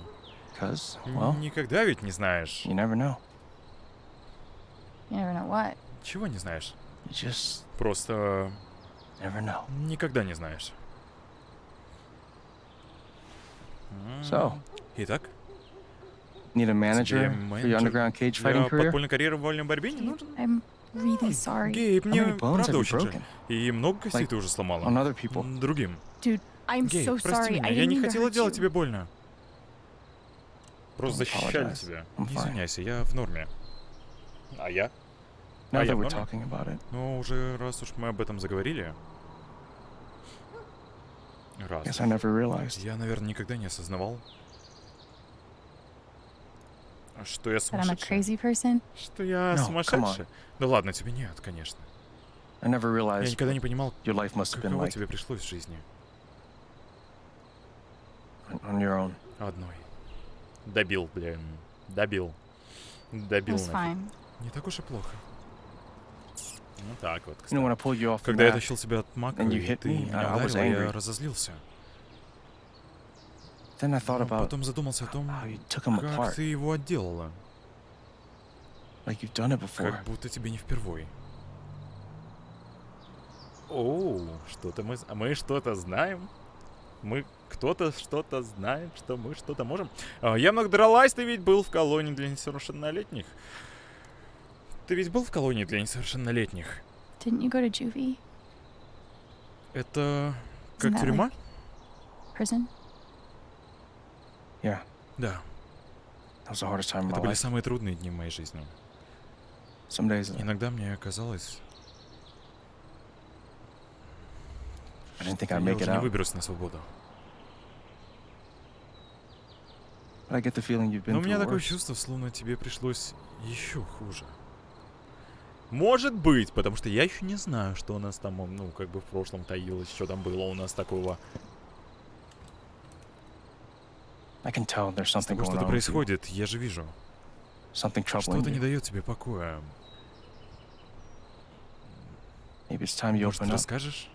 Well, Никогда ведь не знаешь. you never know. You never know what. Чего не знаешь? Просто never know. никогда не знаешь. So, Итак, need a manager for your underground cage fighting career? подпольной карьеры в вольной борьбе не нужен? I'm really sorry. Гейб, мне правда очень жаль. broken? И много костей ты уже сломала. Другим. Dude, I'm Гейб, so прости меня, я не хотела делать тебе больно. Просто защищали тебя. Не извиняйся, я в норме. А я? Now А я that в we're норме? talking about it, Ну, уже раз уж мы об этом заговорили. Раз. guess I never realized. Я, наверное, никогда не осознавал, что я сумасшедший. Что я No, come сумасшедший. Да ладно, тебе нет, конечно. I never Я realized никогда не понимал, your life must have been каково like тебе пришлось в жизни. on- on your own. Одной. Добил, блин. Добил. It Добил. fine. Не так уж и плохо. Ну так вот, You know, кстати. when I pulled you off the Когда я тащил тебя от мака, and you и hit ты me, меня I- I was ударил, я angry. разозлился. then I thought Но потом задумался о том, how you took him как ты его отделала. like you've done it before. Как будто тебе не впервой. Оу, что-то мы... Мы что-то знаем? Мы кто-то что-то знает, что мы что-то можем? А, я много дралась, ты ведь был в колонии для несовершеннолетних. Ты ведь был в колонии для несовершеннолетних? Didn't you go to juvie? Это как Isn't тюрьма? Prison? Yeah, Да. that was the hardest time Это my были life. самые трудные дни в моей жизни. Some days uh, Иногда мне казалось, I didn't think что I'd я make уже не out. выберусь на свободу. But I get the feeling you've Но been у меня through такое worse. чувство, словно тебе пришлось еще хуже. Может быть, потому что я еще не знаю, что у нас там, ну, как бы в прошлом таилось, что там было у нас такого. С тобой что-то происходит, я же вижу. Что-то не дает тебе покоя. Может, расскажешь?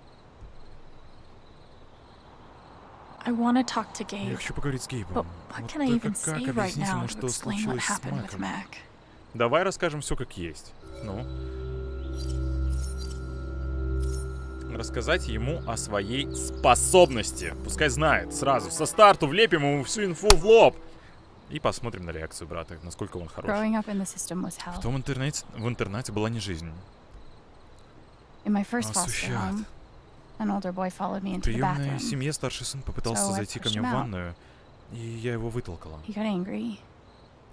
Я хочу поговорить с Гейбом. Вот только как объяснить ему, что случилось с Маком? Давай расскажем все как есть. Ну. Рассказать ему о своей способности. Пускай знает сразу. Со старту влепим ему всю инфу в лоб. И посмотрим на реакцию брата, насколько он хорош. В том интернете, в интернате была не жизнь. In my first foster сущат. home, an older boy followed me В приемной семье старший сын попытался зайти ко мне в ванную, и я его вытолкала.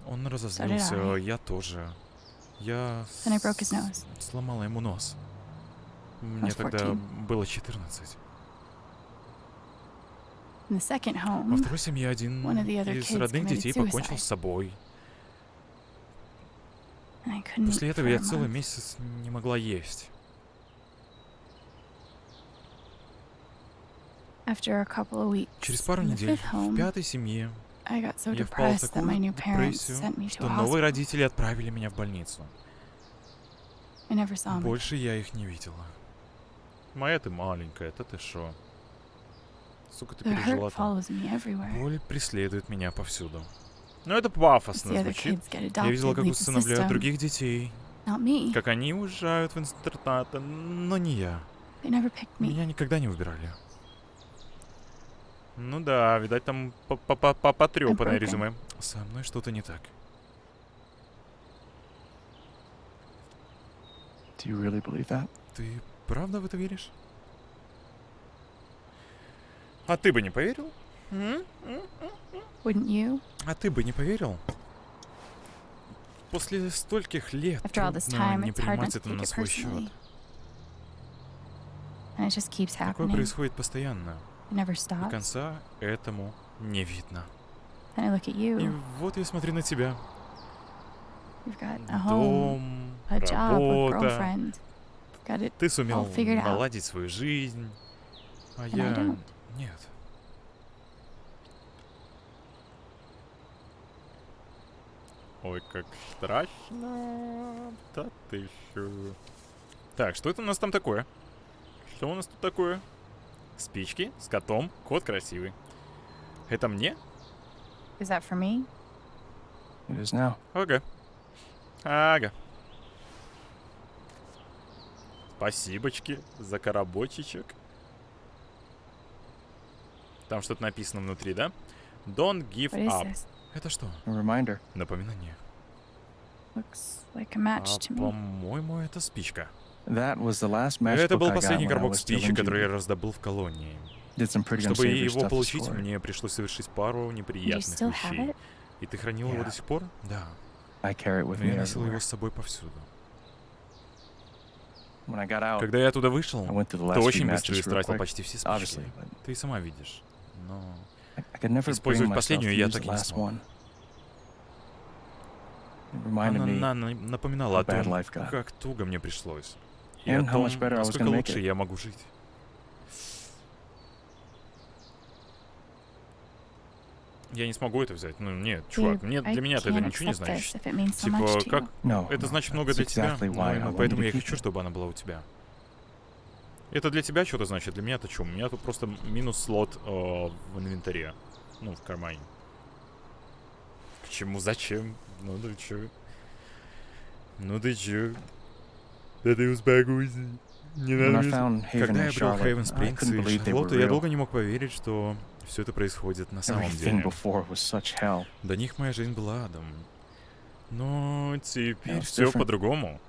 Он разозлился, I. я тоже. Я сломала ему нос. Мне тогда 14. было 14. In the second Во второй семье один из родных детей покончил с собой. После этого я целый месяц не могла есть. Через пару недель в пятой семье so я впала в depressed that my такую new parents депрессию, sent me to что новые родители отправили меня в больницу. I never saw him. Больше я их не видела. Моя ты маленькая, это ты шо? Сука, ты пережила там. Боль преследует меня повсюду. Ну это пафосно звучит. Я видела, как усыновляют других детей, как они уезжают в интернаты, но не я. Меня никогда не выбирали. Ну да, видать, там потрепанное broken. резюме. Со мной что-то не так. Do you really believe that? Ты правда в это веришь? А ты бы не поверил? Wouldn't you? А ты бы не поверил? После стольких лет time, не принимать это на свой счет. Такое происходит постоянно. И конца этому не видно. И вот я смотрю на тебя. Дом, работа. Ты сумел наладить свою жизнь. А я... Нет. Ой, как страшно. Да ты шо. Так, что это у нас там такое? Что у нас тут такое? Спички с котом. Кот красивый. Это мне? Is that for me? It is now. Ага. Ага. Спасибочки за коробочечек. Там что-то написано внутри, да? Don't give up. this? Это что? A reminder. Напоминание. Looks like a match А, to me. по-моему, это спичка. That was the last Это был последний коробок спичек, который я раздобыл в колонии. Чтобы его получить, мне пришлось совершить пару неприятных вещей. it? И ты хранил его до сих пор? Да. Но я носил его с собой повсюду. Когда я оттуда вышел, ты очень быстро истратил почти все спички. Ты сама видишь. Но Использовать последнюю я так и не смог. она на- напоминала о том, как туго мне пришлось. И о том, насколько лучше я могу жить. Я не смогу это взять. Ну, нет, чувак, мне, для меня это ничего не значит. Типа, как это значит много для тебя, поэтому я хочу, чтобы она была у тебя. Это для тебя что-то значит, для меня это что? У меня тут просто минус слот э, в инвентаре. Ну, в кармане. К чему, зачем? Ну ты чё? Ну ты чё? Да ты успокойся. Не When I надо. found Haven Когда я брал Charlotte, Хейвен I Спрингс couldn't и believe they were Шарлотту, я долго не мог поверить, что все это происходит на самом Everything деле. before was such hell. До них моя жизнь была адом. Но теперь все по-другому.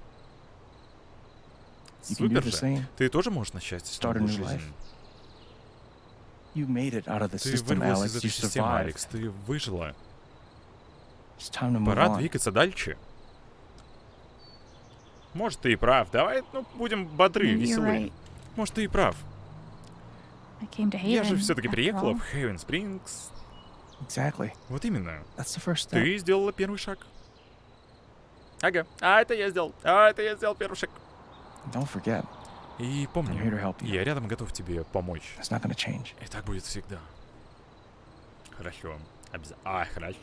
Супер же. Ты тоже можешь начать новую жизнь. Ты вырвалась из этой системы. Алекс. Ты выжила. Пора двигаться дальше. Может, ты и прав. Давай, ну, будем бодры, Maybe you're веселы. right. Может, ты и прав. Я же все-таки приехала в Хейвен Спрингс. Exactly. Вот именно. Ты сделала первый шаг. Ага. А это я сделал. А это я сделал первый шаг. Don't forget, И помни, я рядом готов тебе помочь. It's not going to change. И так будет всегда. Хорошо. Обязательно. А, хорошо.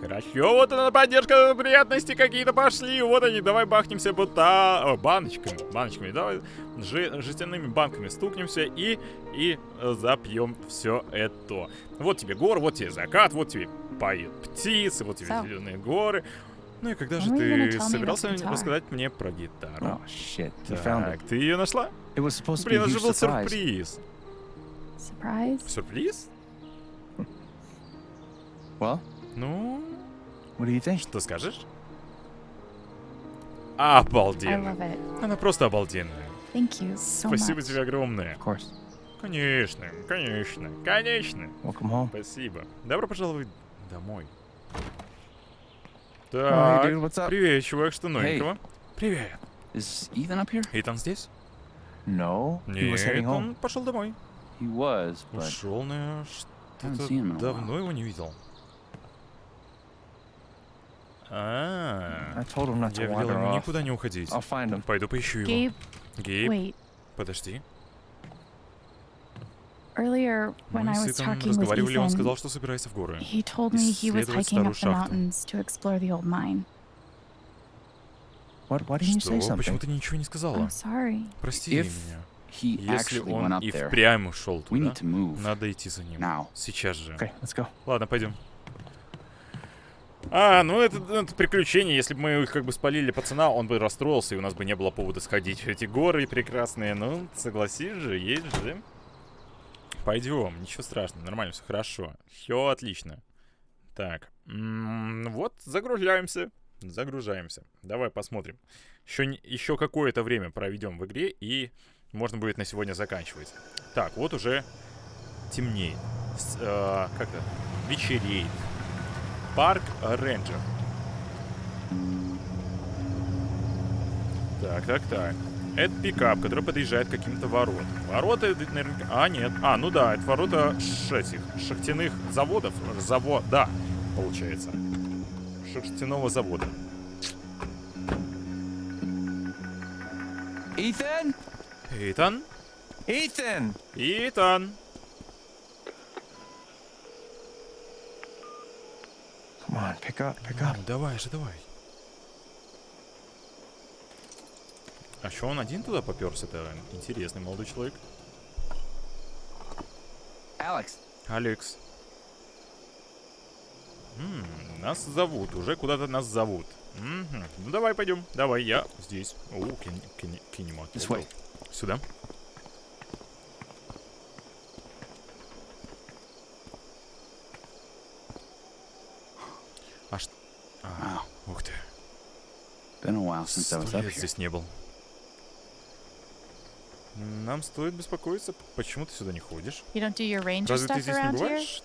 Хорошо, вот она поддержка, приятности какие-то пошли. Вот они, давай бахнемся бута... О, баночками, баночками. Давай жи- жестяными банками стукнемся и, и э, запьем все это. Вот тебе гор, вот тебе закат, вот тебе поют птицы, вот тебе So. зеленые горы. Ну и когда же ты собирался рассказать мне про гитару? Oh, shit. Так, ты ее нашла? Блин, это же был сюрприз. Сюрприз? Well, Ну, what do you think? что скажешь? Обалденно. Она просто обалденная. Thank you so Спасибо much. тебе огромное. Of course. Конечно, конечно, конечно. Welcome home. Спасибо. Добро пожаловать домой. Oh, hey, Так, dude, привет, чувак, что новенького? Привет. Is Ethan up here? Итан здесь? No, he was heading Нет, home. он пошел домой. He was, but Ушел, наверное, что-то давно его не видел. А, I told him not to я велел off. никуда не уходить. I'll find him. Пойду поищу его. Gabe, Гейб, wait. подожди. Earlier, when Мы I с was Итаном talking with разговаривали, он сказал, Ethan, что собирается в горы. he told me he was исследовать hiking up старую the шахту. mountains to explore the old mine. What? Why didn't you say Что? something? Почему ты ничего не сказала? I'm sorry. Прости If меня. he Если actually он went up и there, впрямь ушел we туда, need to move надо идти за ним. now. Сейчас же. Okay, let's go. Ладно, пойдем. А, ну это, это приключение. Если бы мы их как бы спалили пацана, он бы расстроился, и у нас бы не было повода сходить в эти горы прекрасные. Ну, согласись же, есть же. Пойдем, ничего страшного, нормально, все хорошо. Все отлично. Так, вот, загружаемся. Загружаемся. Давай посмотрим. Еще, еще какое-то время проведем в игре, и можно будет на сегодня заканчивать. Так, вот уже темнеет. Э, как то Вечереет. Парк Рейнджер. Так, так, так. Это пикап, который подъезжает к каким-то воротам. Ворота, это наверняка... А, нет. А, ну да, это ворота этих шахтяных заводов. Завода, получается. Шахтяного завода. Ethan? Итан? Ethan! Итан! Come on, pick up, pick up. Ну, давай же, давай. А что он один туда поперся? Это интересный молодой человек. Алекс. М, нас зовут, уже куда-то нас зовут. Мгм. Ну давай пойдем, давай, я здесь. О, кин- кин- кинематограф. Сюда. А что? А, ух ты. Been a while since I was Сто up лет here. здесь не был. Нам стоит беспокоиться. Почему ты сюда не ходишь? You don't do your ranger Разве ты stuff здесь не around here? бываешь?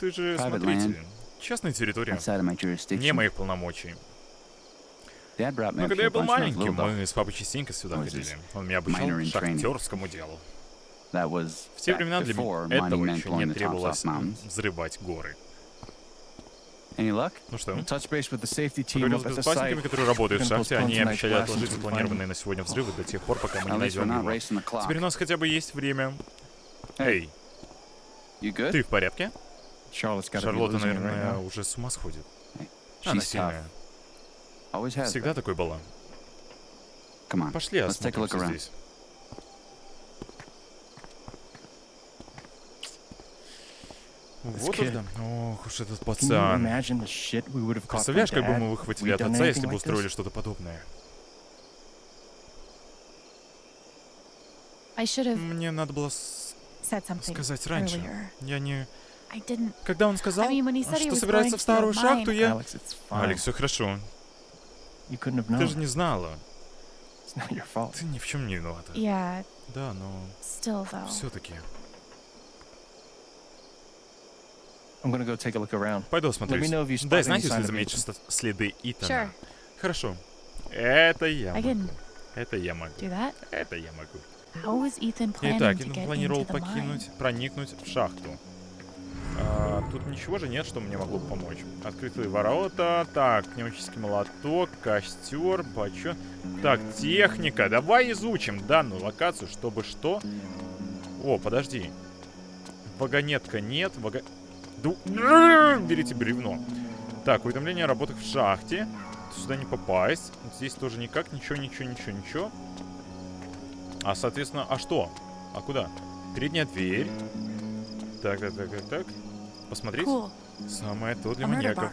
Ты же Private смотритель. Частная территория. Outside of my jurisdiction. Не моих полномочий. Но когда я был маленьким, мы с папой частенько сюда ходили. Он меня обучал шахтерскому делу. That was В те back времена для before меня этого еще не требовалось взрывать горы. Ну что, поговорил с безопасниками, которые работают в шахте. Они обещали отложить запланированные на сегодня взрывы до тех пор, пока мы не найдем его. Теперь у нас хотя бы есть время. Эй, ты в порядке? Шарлотта, наверное, уже с ума сходит. Она сильная. Всегда такой была. Пошли осмотримся здесь. Вот уж да. Ох уж этот Can you пацан. imagine the shit we would have caught from Представляешь, как бы мы выхватили от отца, если бы устроили this? что-то подобное? I should have Мне надо было с- said something сказать раньше. earlier. Я не... I didn't. Когда он сказал, I mean, when he said he что was собирается going в старую шахту, я... Alex, it's fine. Алекс, все хорошо. You couldn't have Ты known. же не знала. It's not your fault. Ты ни в чем не виновата. Yeah, Да, но still though. все-таки. I'm gonna go take a look around. Пойду Let осмотрюсь. me know if you spot Дай any знать, если ст- следы Итана. Sure. Хорошо. Это я могу. Это я могу. Это я могу. Итак, Итан планировал покинуть, проникнуть в шахту. А, тут ничего же нет, что мне могло бы помочь. Открытые ворота. Так, пневматический молоток, костер, бачон. Так, техника. Давай изучим данную локацию, чтобы что? О, подожди. Вагонетка нет. Вага... Ду... Берите бревно. Так, уведомление о работах в шахте. Сюда не попасть. Здесь тоже никак. Ничего, ничего, ничего, ничего. А, соответственно, а что? А куда? Передняя дверь. Так, так, так, так, так. Посмотреть. Cool. Самое то для маньяков.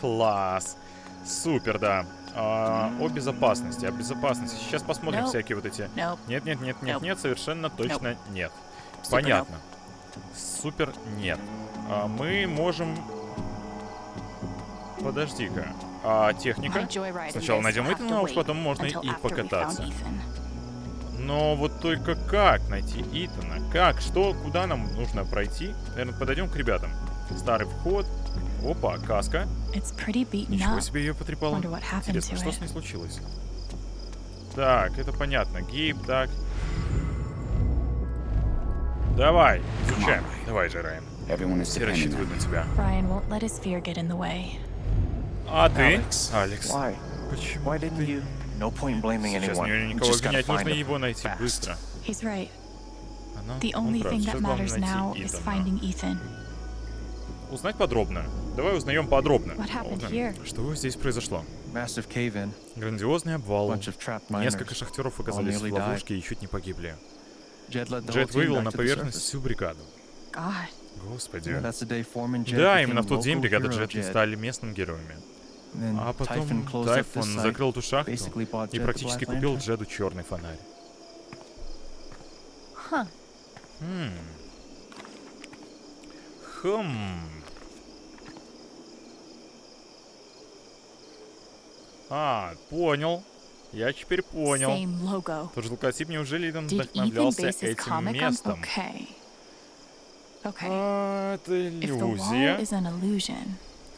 Класс. Супер, да. А, о безопасности, о безопасности. Сейчас посмотрим Nope. всякие вот эти... Nope. Нет, нет, нет, нет, Nope. нет, совершенно точно нет. Понятно. Супер нет. А, мы можем... Подожди-ка. А, техника? Сначала найдем Итана, а уж потом можно и покататься. Но вот только как найти Итана? Как? Что? Куда нам нужно пройти? Наверное, подойдем к ребятам. Старый вход. Опа, каска. Ничего себе ее потрепало. Интересно, что с ней случилось? Так, это понятно. Гейб, так. Давай, изучаем. Давай же, Райан. Everyone is Все depending on рассчитывают me. на тебя. Brian won't let his fear get in the way. А ты? Alex, Алекс. Why? Почему Why didn't you? No point blaming Сейчас anyone. никого just gotta обвинять, find нужно him. его найти fast. быстро. He's right. Она, The он only прав. thing Сейчас that главное matters найти now is Итана. finding Ethan. Узнать подробно. Давай узнаем подробно. What happened Узнаем, here? Что здесь произошло? Massive cave-in. Грандиозный обвал. Несколько шахтеров оказались в ловушке и чуть не погибли. The Джет вывел на the поверхность всю бригаду. God. Господи. Да, именно в тот день бригада Джет стали местными героями. А потом Тайфун закрыл эту шахту и практически купил. Джеду черный фонарь. Huh. М, Хм. А, понял. Я теперь понял. Тот же логотип, неужели Ethan вдохновлялся этим местом? Okay. А, это иллюзия.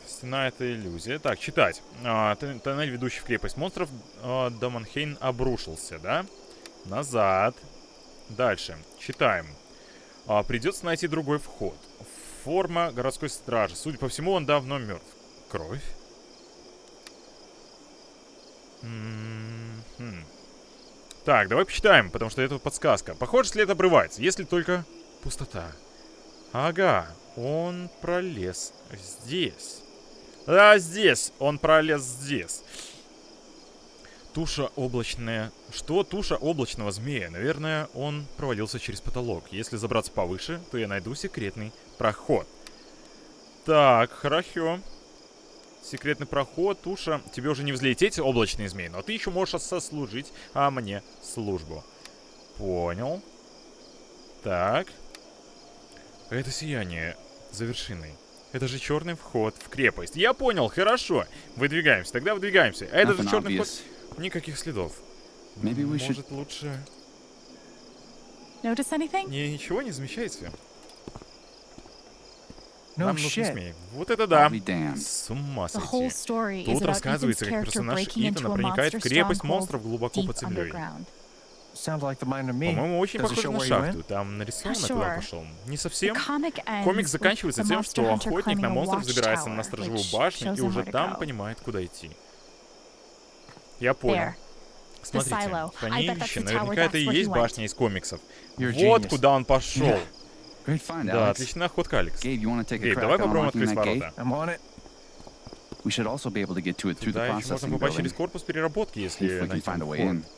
Стена — это иллюзия. Так, читать. А, тон- тоннель, ведущий в крепость монстров, а, Даманхейн обрушился, да? Назад. Дальше. Читаем. А, придется найти другой вход. Форма городской стражи. Судя по всему, он давно мертв. Кровь. М. Так, давай почитаем, потому что это подсказка. Похоже, след обрывается, если только пустота. Ага, он пролез здесь. А здесь, он пролез здесь. Туша облачная. Что? Туша облачного змея. Наверное, он провалился через потолок. Если забраться повыше, то я найду секретный проход. Так, хорошо. Секретный проход, туша. Тебе уже не взлететь, облачный змей, но ты еще можешь сослужить а мне службу. Понял. Так. Это сияние за вершиной. Это же черный вход в крепость. Я понял, хорошо. Выдвигаемся, тогда выдвигаемся. А это же черный вход. Никаких следов. Может, лучше... Не, ничего не замечаете? Нам нужен shit. змей. Вот это да. С ума сойти. Тут рассказывается, как персонаж Итана проникает в крепость монстров глубоко под землей. По-моему, очень похоже на шахту. went? Там нарисовано, Not куда sure. пошел. Не The совсем. comic ends Комик with заканчивается тем, что охотник на climbing a монстров забирается на сторожевую башню и уже там понимает, куда идти. Я понял. There. Смотрите, silo. I bet that's хранилище, наверняка это и есть башня из комиксов. Вот куда он пошел. Yeah. Great find, Да, отличная охотка, Алекс. Гейб, давай попробуем открыть ворота. I'm on it. We should also be able to get to it through the Туда еще можно processing попасть building. через корпус переработки, если If we can найдем find a way вход.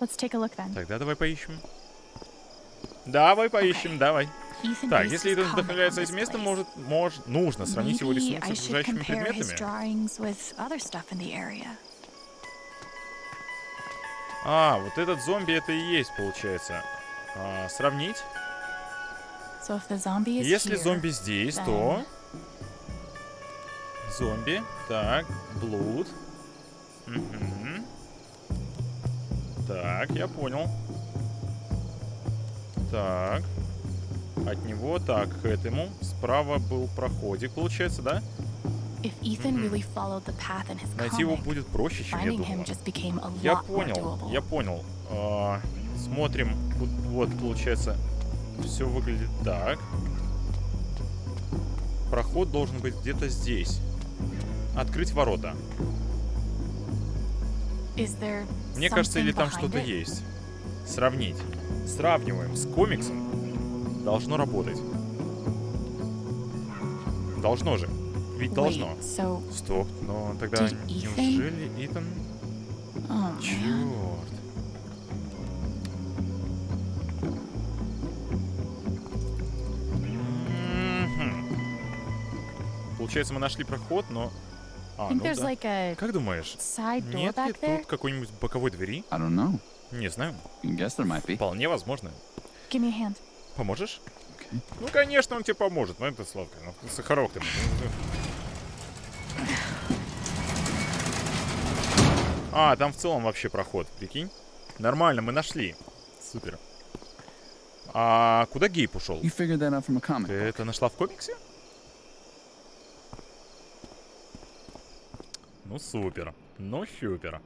Let's take a look then. Тогда давай поищем. Давай поищем, давай. Ethan Так, если Итан вдохновляется этим местом, может, может, нужно сравнить его рисунок с окружающими предметами. А, вот этот зомби это и есть, получается. А, сравнить. So Если зомби здесь, то... Зомби. Так, блуд. Мгм. Так, я понял. Так. От него, так, к этому. Справа был проходик, получается, да? Найти его будет проще, чем я думал. Я понял, я понял. А, смотрим, вот, вот, получается, все выглядит так. Проход должен быть где-то здесь. Открыть ворота. Мне кажется, или там что-то есть. Сравнить. Сравниваем с комиксом. Должно работать. Должно же. Ведь должно. Стоп, но тогда неужели Итан... Черт. Получается, мы нашли проход, но... I А, think ну there's да. like a Как думаешь, side door нет ли back there. тут какой-нибудь боковой двери? I don't know. Не знаю. You can guess there might be. Вполне возможно. Give me a hand. Поможешь? Okay. Ну, конечно, он тебе поможет. Ну, это Славка. Ну, Сахарок ты. А, там в целом вообще проход, прикинь. Нормально, мы нашли. Супер. А куда Гейб ушел? You figured that out from a comic. Ты это нашла в комиксе? Ну, супер. Ну, супер.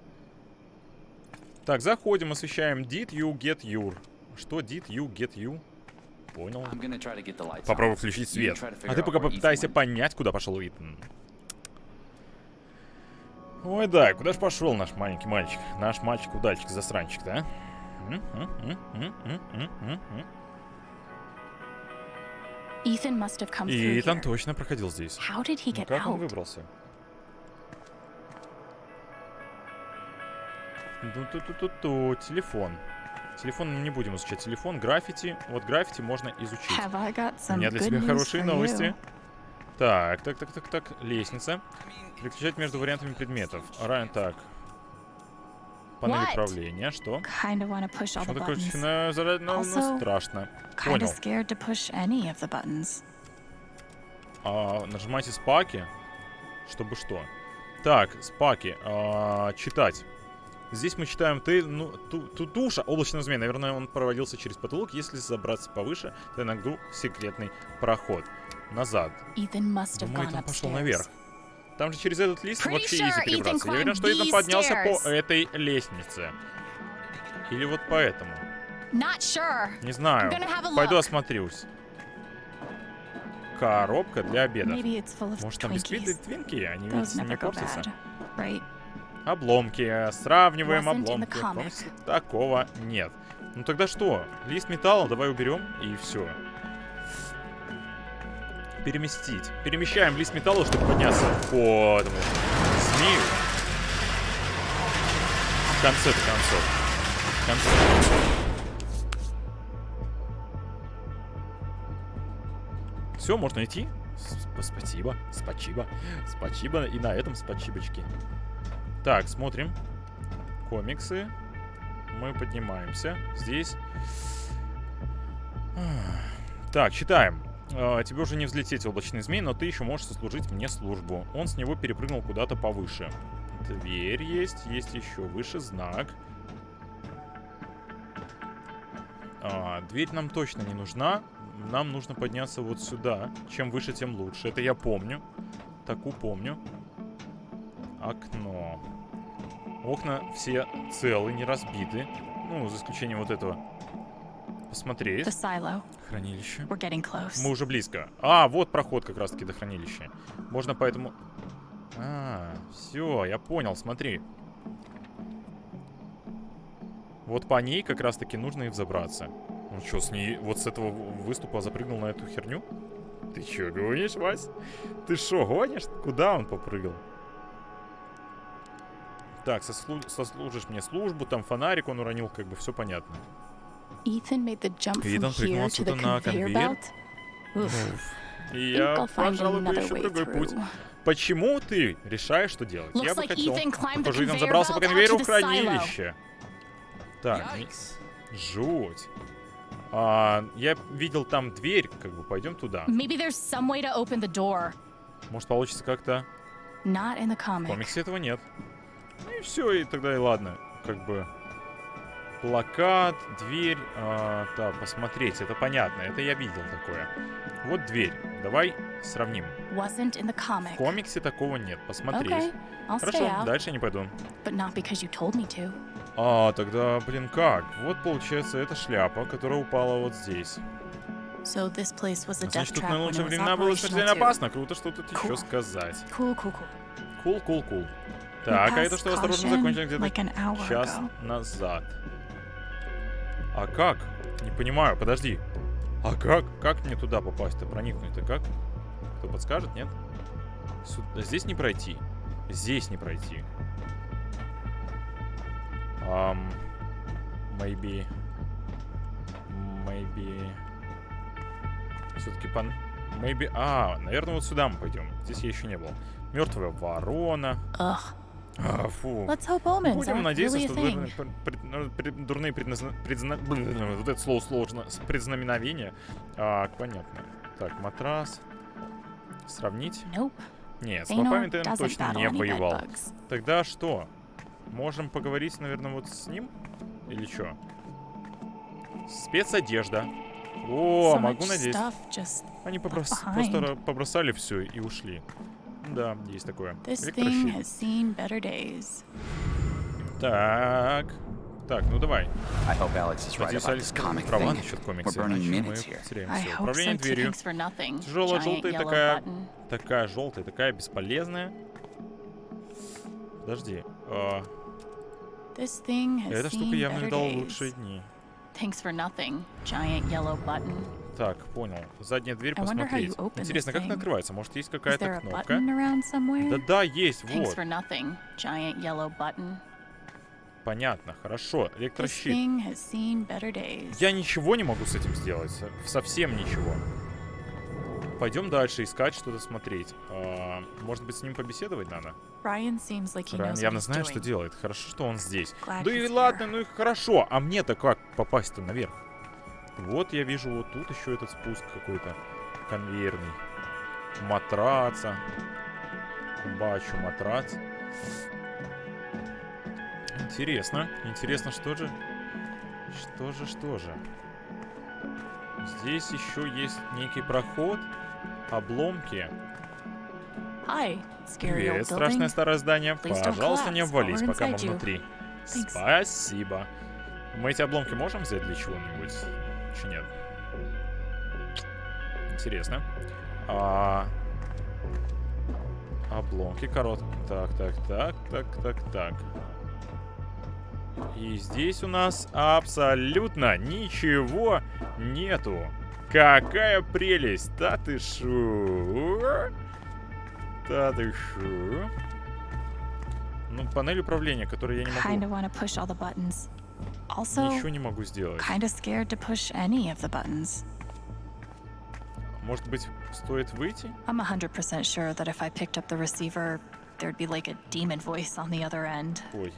Так, заходим, освещаем. Did you get your? Что did you get you? Понял. Попробуй включить свет. А ты пока попытайся понять, куда пошел Итан. Ой, да, куда ж пошел наш маленький мальчик? Наш мальчик-удальчик-засранчик, да? М, м, м, м, м, м, м, м. Ethan must have come И through Итан точно проходил здесь. Ну, как он выбрался? Ту-ту-ту-ту-ту, телефон. Телефон мы не будем изучать. Телефон, граффити. Вот граффити можно изучить. У меня для тебя хорошие новости. Так, так, так, так, так. Лестница. Переключать между вариантами предметов. Райан, так. Панель What? управления. Что? Почему такое начинаю зарать? Ну, ну, страшно. Понял. А, нажимайте спаки. Чтобы что? Так, спаки. а, читать. Здесь мы читаем ты, ну, ту, ту, туша, облачного змея. Наверное, он проводился через потолок. Если забраться повыше, то иногда секретный проход. Назад. Думаю, gone Итан пошел наверх. Там же через этот лист Pretty вообще sure изи перебраться. Я уверен, что Итан поднялся по этой лестнице. Или вот поэтому. Not sure. Не знаю. Пойду осмотрюсь. Коробка для обеда. Может там бисквиты твинки? Они ведь не портятся. right? Обломки. Сравниваем in the обломки. такого нет. Ну тогда что? Лист металла давай уберем и все. Переместить. Перемещаем лист металла, чтобы подняться по этому змею. В конце-то концов. В конце Все, можно идти. Спасибо, спасибо, спасибо. И на этом спасибочки. Так, смотрим. Комиксы. Мы поднимаемся. Здесь. Так, читаем. А, Тебе уже не взлететь, облачный змей, но ты еще можешь сослужить мне службу. Он с него перепрыгнул куда-то повыше. Дверь есть, есть еще выше знак. А, дверь нам точно не нужна. Нам нужно подняться вот сюда. Чем выше, тем лучше. Это я помню. Таку помню. Окно. Окна все целы, не разбиты. Ну, за исключением вот этого. Посмотреть. Хранилище. Мы уже близко. А, вот проход как раз-таки до хранилища. Можно поэтому... А, все, я понял, смотри. Вот по ней как раз-таки нужно и взобраться. Ну что, с ней вот с этого выступа запрыгнул на эту херню? Ты чё, гонишь, Вась? Ты шо, гонишь? Куда он попрыгал? Так, сослу- сослужишь мне службу, там фонарик он уронил, как бы все понятно. Итан прыгнул отсюда на конвейер. я, пожалуй, еще другой путь. Почему ты решаешь, что делать? я бы хотел. Похоже, Итан забрался по конвейеру в хранилище. Так, жуть. А, я видел там дверь, как бы пойдем туда. Может получится как-то. В комиксе этого нет. Ну и все, и тогда и ладно. Как бы плакат, дверь. а, да, посмотреть, это понятно, это я видел такое. Вот дверь. Давай сравним. В комиксе такого нет. Посмотреть. Okay, Хорошо, дальше я не пойду. А, тогда, блин, как? Вот получается, это шляпа, которая упала вот здесь. So this place was a death Значит, тут на лучшие времена было смертельно опасно. Круто, что тут еще Cool. сказать. Cool, cool, cool. Кул, кул, кул. Так, а это что, осторожно, закончили где-то час назад. А как? Не понимаю, подожди. А как? Как мне туда попасть-то, проникнуть-то как? Кто подскажет, нет? Сюда- Здесь не пройти. Здесь не пройти. Um, maybe... Maybe... Все-таки пан... Maybe... А, наверное, вот сюда мы пойдем. Здесь я еще не был. Мертвая ворона. Ugh. А, фу. Будем надеяться, что дурные, пред- ну, дурные предназна... предзна- блин, Вот это слово сложно. Предзнаменовения. А, понятно. Так, матрас. Сравнить? Nope. Нет, с попами ты точно не воевал. Тогда что? Можем поговорить, наверное, вот с ним? Или что? Спецодежда. О, So могу just Они поброс- просто побросали все и ушли. Да, есть такое. this thing Электрощит. has seen better days. Так. Так, ну давай. Надеюсь, Алекс права насчет комикса, иначе мы потеряем все. Управление дверью. Тяжелая, желтая, такая, такая желтая, такая бесполезная. Подожди. а, эта штука явно видала лучшие дни. Thanks for nothing. Giant yellow button. Так, понял. Задняя дверь посмотреть. Интересно, как она открывается? Может, есть какая-то кнопка? Да-да, есть, вот. Понятно, хорошо. Электрощит. Я ничего не могу с этим сделать. со- Совсем ничего. Пойдем дальше искать, что-то смотреть. А, может быть, с ним побеседовать надо? Райан явно знает, что делает. Хорошо, что он здесь. Да и he's ладно, ну и хорошо. А мне-то как попасть-то наверх? Вот я вижу вот тут еще этот спуск какой-то конвейерный. матраца. Бачу матрац. Интересно. Интересно, что же? Что же, что же? Здесь еще есть некий проход. Обломки. Hi, Привет, страшное старое здание. Пожалуйста, не обвались, пока мы внутри. Спасибо. Мы эти обломки можем взять для чего-нибудь? Чи нет? Интересно. А... Обломки короткие. Так, так, так, так, так, так. И здесь у нас абсолютно ничего нету. Какая прелесть! Да ты шо? Да ты шо? Ну, панель управления, которую я не могу... Also, Ничего не могу сделать. kinda scared to push any of the buttons. Может быть, стоит выйти? I'm 100% sure that if I picked up the receiver, there'd be like a demon voice on the other end. Ой.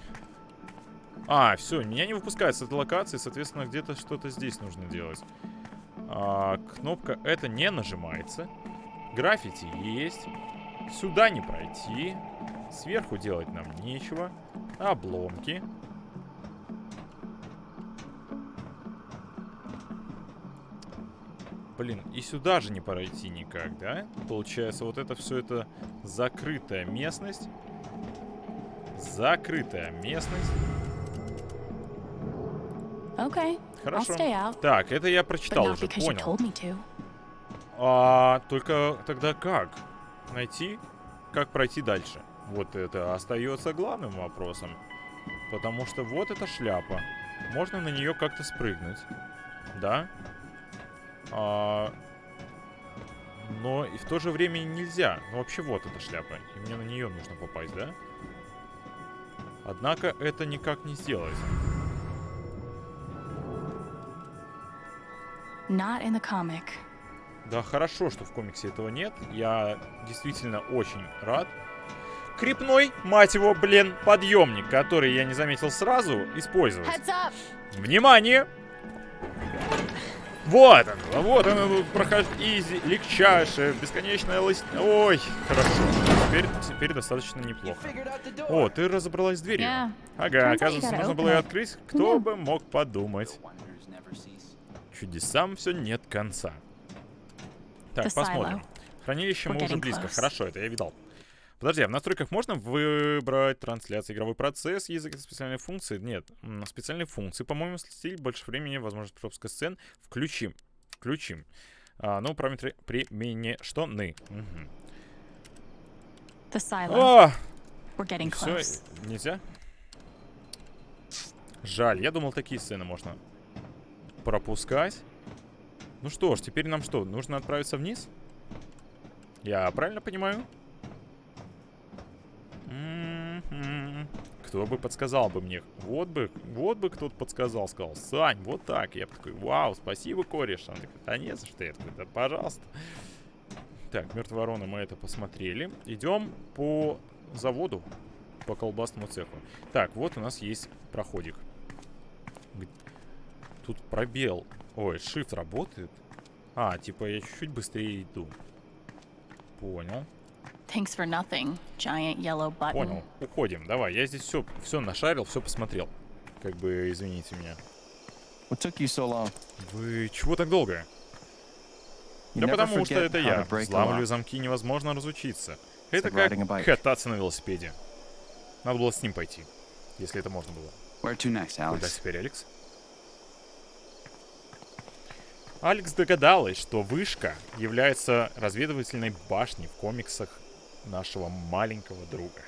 А, все, меня не выпускают с этой локации, соответственно, где-то что-то здесь нужно делать. А, кнопка это не нажимается. Граффити есть. Сюда не пройти. Сверху делать нам нечего. Обломки. Блин, и сюда же не пройти никак, да? Получается, вот это все это закрытая местность. Закрытая местность. Okay, Хорошо. Так, это я прочитал уже, понял. А только тогда как? Найти, как пройти дальше? Вот это остается главным вопросом. Потому что вот эта шляпа. Можно на нее как-то спрыгнуть. Да? А, но и в то же время нельзя. Ну вообще вот эта шляпа. И мне на нее нужно попасть, да? Однако это никак не сделать. Not in the comic. Да хорошо, что в комиксе этого нет. Я действительно очень рад. Крепной, мать его, блин, подъемник, который я не заметил сразу, использовать. Внимание! Вот он, вот он, прохож... изи, легчайшее, бесконечная лось... Ой, хорошо. Теперь, теперь достаточно неплохо. О, ты разобралась с дверью. Ага, оказывается, нужно было ее открыть. Кто бы мог подумать. Чудесам все нет конца. Так, посмотрим. Хранилище мы уже близко. Хорошо, это я видал. Подожди, а в настройках можно выбрать трансляцию, игровой процесс, язык специальные функции? Нет, специальные функции, по-моему, стиль, больше времени, возможность пропуска сцен. Включим. Включим. А, ну, параметры применения... Что? Ны. Мгм. The silo. А, We're getting все, нельзя? Жаль, я думал, такие сцены можно пропускать. Ну что ж, теперь нам что, нужно отправиться вниз? Я правильно понимаю? Кто бы подсказал бы мне? Вот бы, вот бы кто-то подсказал, сказал, Сань, вот так. Я такой, вау, спасибо, кореш. Он такой, да не за что. Я такой, да пожалуйста. Так, мертвая ворона, мы это посмотрели. Идем по заводу, по колбасному цеху. Так, вот у нас есть проходик. Тут пробел. Ой, shift работает. А, типа я чуть-чуть быстрее иду. Понял. Thanks for nothing, giant yellow button. Понял. Уходим. Давай, я здесь все, все нашарил, все посмотрел. Как бы, извините меня. What took you so long? Вы чего так долго? You да потому что это я. lock. замки невозможно разучиться. Это like как кататься на велосипеде. Надо было с ним пойти, если это можно было. Where to next, Куда Alex? теперь, Алекс? Алекс догадалась, что вышка является разведывательной башней в комиксах нашего маленького друга.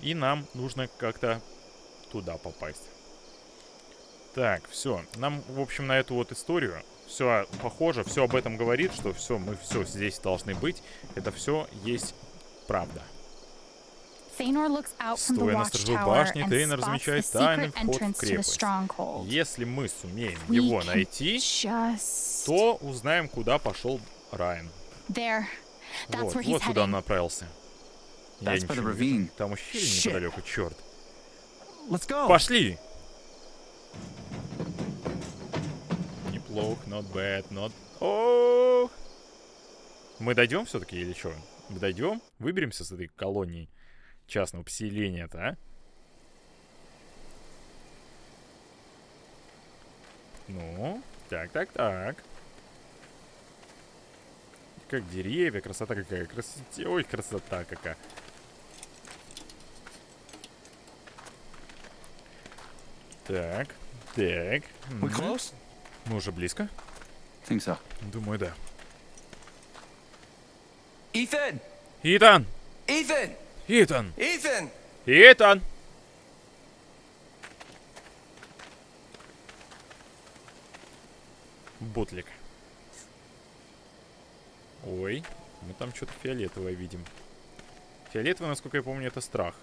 И нам нужно как-то туда попасть. Так, все. Нам, в общем, на эту вот историю все похоже, все об этом говорит, что все, мы все здесь должны быть. Это все есть правда. Thanor looks out from the Стоя на Тейнер spots the размечает тайный secret вход в entrance to the крепость. stronghold. Если мы сумеем We его can найти, Just то узнаем, куда пошел Райан. there. That's Вот, where he's вот куда он направился. Я ничего не вижу. Там ущелье неподалеку, черт. Let's go. Пошли! Неплохо, not bad, not... О! Мы дойдем все-таки или что? Мы дойдем? Выберемся с этой колонии частного поселения-то, а? Ну, так, так, так. Как деревья, красота какая. Красоте... Ой, красота какая. Так, так. Мгм. close? Мы уже близко? Think so. Думаю, да. Ethan! Итан! Ethan! Итан! Ethan! Итан! Бутлик. Ой, мы там что-то фиолетовое видим. Фиолетовый, насколько я помню, это страх.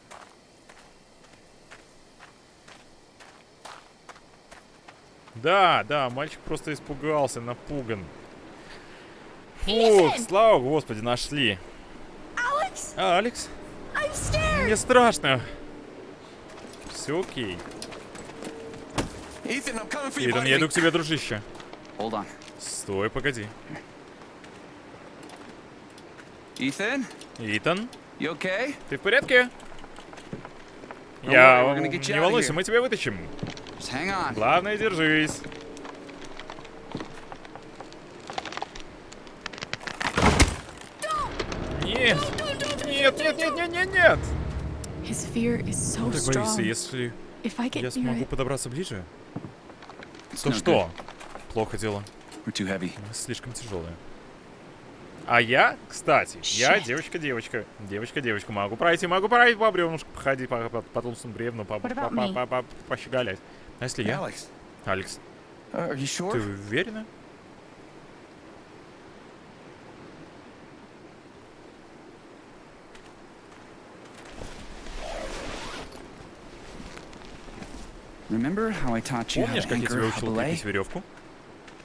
Да, да, мальчик просто испугался, напуган. Фух, слава господи, нашли. Alex, А, Алекс? Мне страшно. Все окей. Итан, я иду к тебе, дружище. Стой, погоди. Итан, you okay? ты в порядке? Я... Не волнуйся, мы тебя вытащим. Главное, держись. Нет! Нет, нет, нет, нет, нет, нет! His fear is so Он так боится, если If I get я near смогу it, подобраться ближе, то no что? Плохо дело. слишком тяжелые. А я, кстати, я девочка-девочка. Девочка-девочка. Могу пройти, могу пройти по бревнушку, походить по, по, по толстому бревну, по, по, по, me? по, по- пощеголять. А если я? Алекс, ты уверена? Remember how I taught you how Помнишь, как я тебя учил крепить веревку?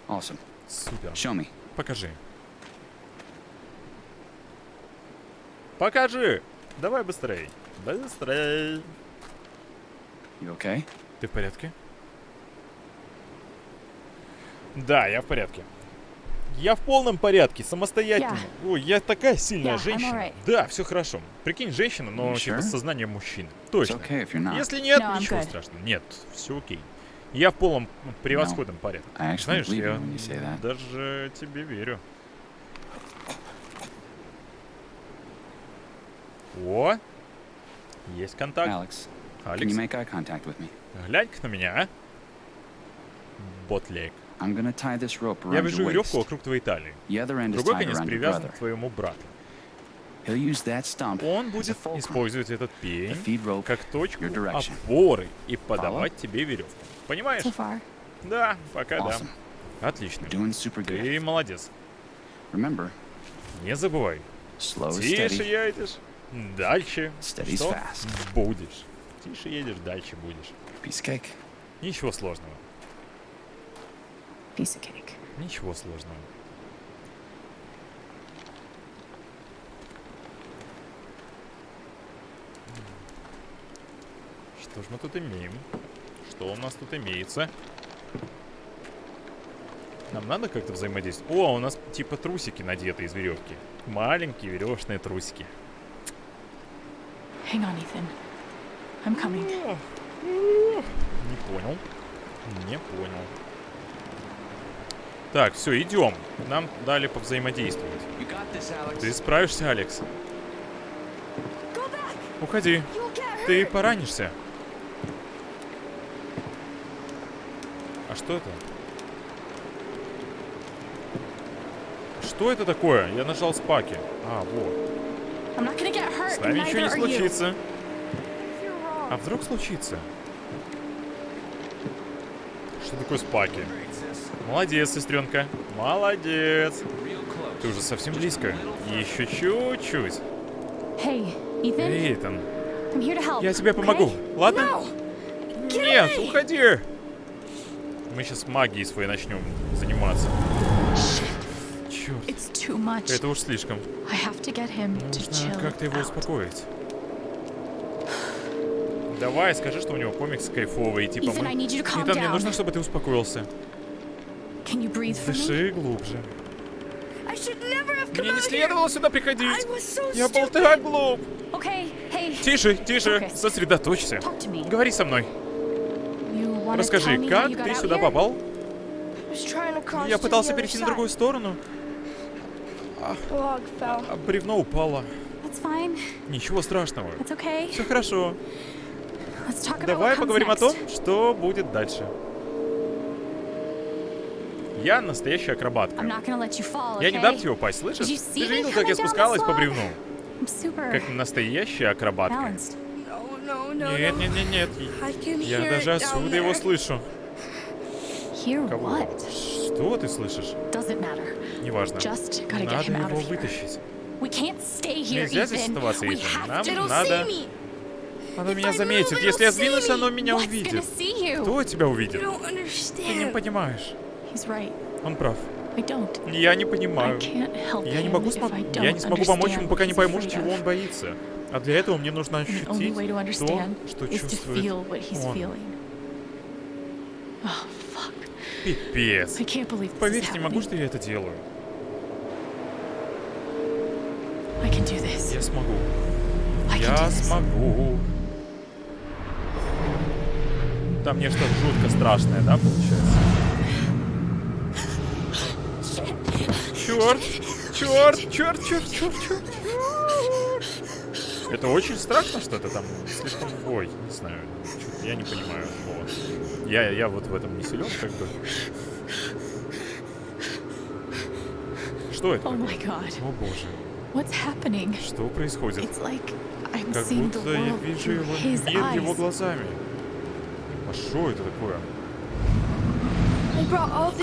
Awesome. Супер. Show me. Покажи. Покажи! Давай быстрей. Быстрей. You okay? Ты в порядке? Да, я в порядке. Я в полном порядке, самостоятельно. Ой, я такая сильная Yeah, I'm женщина. alright. Да, все хорошо. Прикинь, женщина, но типа sure? с сознанием мужчины. It's Точно. okay. Если нет, No, ничего good. страшного. Нет, все окей. Я в полном превосходном порядке. I actually Знаешь, я даже тебе верю. О! Есть контакт. Алекс, me? глянь-ка на меня, а? Ботлейк. I'm gonna tie this rope Я around вяжу веревку вокруг твоей талии. The other end is Другой tied конец around your привязан brother. к твоему брату. He'll use that stump Он будет использовать этот to пень feed rope. как точку your direction. опоры и подавать тебе веревку. Понимаешь? so far. Да, пока Awesome. да. Отлично. Doing super good. Ты молодец. Remember, Не забывай. slow is Тише steady. едешь, дальше. Steady's Что? fast. Будешь. Тише едешь, дальше будешь. Ничего сложного. Piece of cake. Ничего сложного. Что ж мы тут имеем? Что у нас тут имеется? Нам надо как-то взаимодействовать? О, у нас типа трусики надеты из веревки. Маленькие веревочные трусики. Hang on, Ethan. I'm coming. Не понял. Не понял. Так, все, идем. Нам дали повзаимодействовать. This. Ты справишься, Алекс? Уходи. Ты поранишься. А что это? Что это такое? Я нажал спаки. А, вот. С нами ничего не случится. А вдруг случится? Что такое спаки? Молодец, сестренка. Молодец. Ты уже совсем близко. Еще чуть-чуть. Hey, to help. я тебе помогу. okay? Ладно? No. Нет, уходи. Мы сейчас магией своей начнем заниматься. Черт, это уж слишком. Нужно как-то его out. успокоить. Давай, скажи, что у него комикс кайфовый, типа Ethan, мы... Итан, мне нужно, чтобы ты успокоился. Can you breathe for me? Дыши глубже. Мне не следовало сюда приходить. Я был так глуп. Тише, тише, сосредоточься. Говори со мной. Расскажи, как ты сюда попал? Я пытался перейти на другую сторону, fell. а бревно упало. Ничего страшного. Все хорошо. Давай поговорим о том, что будет дальше. Я настоящая акробатка. Я не дам тебе упасть, слышишь? Ты же видел, как я спускалась по бревну? Как настоящая акробатка. Нет, нет, нет, нет. Я даже отсюда его слышу. Кого? Что ты слышишь? Неважно. Надо его вытащить. Нельзя здесь оставаться, have Нам надо... Оно меня заметит. Если я сдвинусь, оно меня увидит. Кто тебя увидит? Ты не понимаешь. Он прав. Я не понимаю. Я не могу don't Я не смогу помочь ему, пока не пойму, чего он боится. А для этого мне нужно ощутить то, что чувствует он. Oh. Пипец. Поверить не могу, что я это делаю. Я смогу. Я смогу. Там мне что-то жутко страшное, да, получается? Черт! Черт! Черт! Черт! Черт! Черт! Это очень страшно что-то там. Слишком ой, не знаю. Я не понимаю. Вот. Я, я вот в этом не силен, как бы. Что это? Oh my god. О боже. Что происходит? Как будто я вижу его мир его глазами. А что это такое? I brought all this Тут stuff.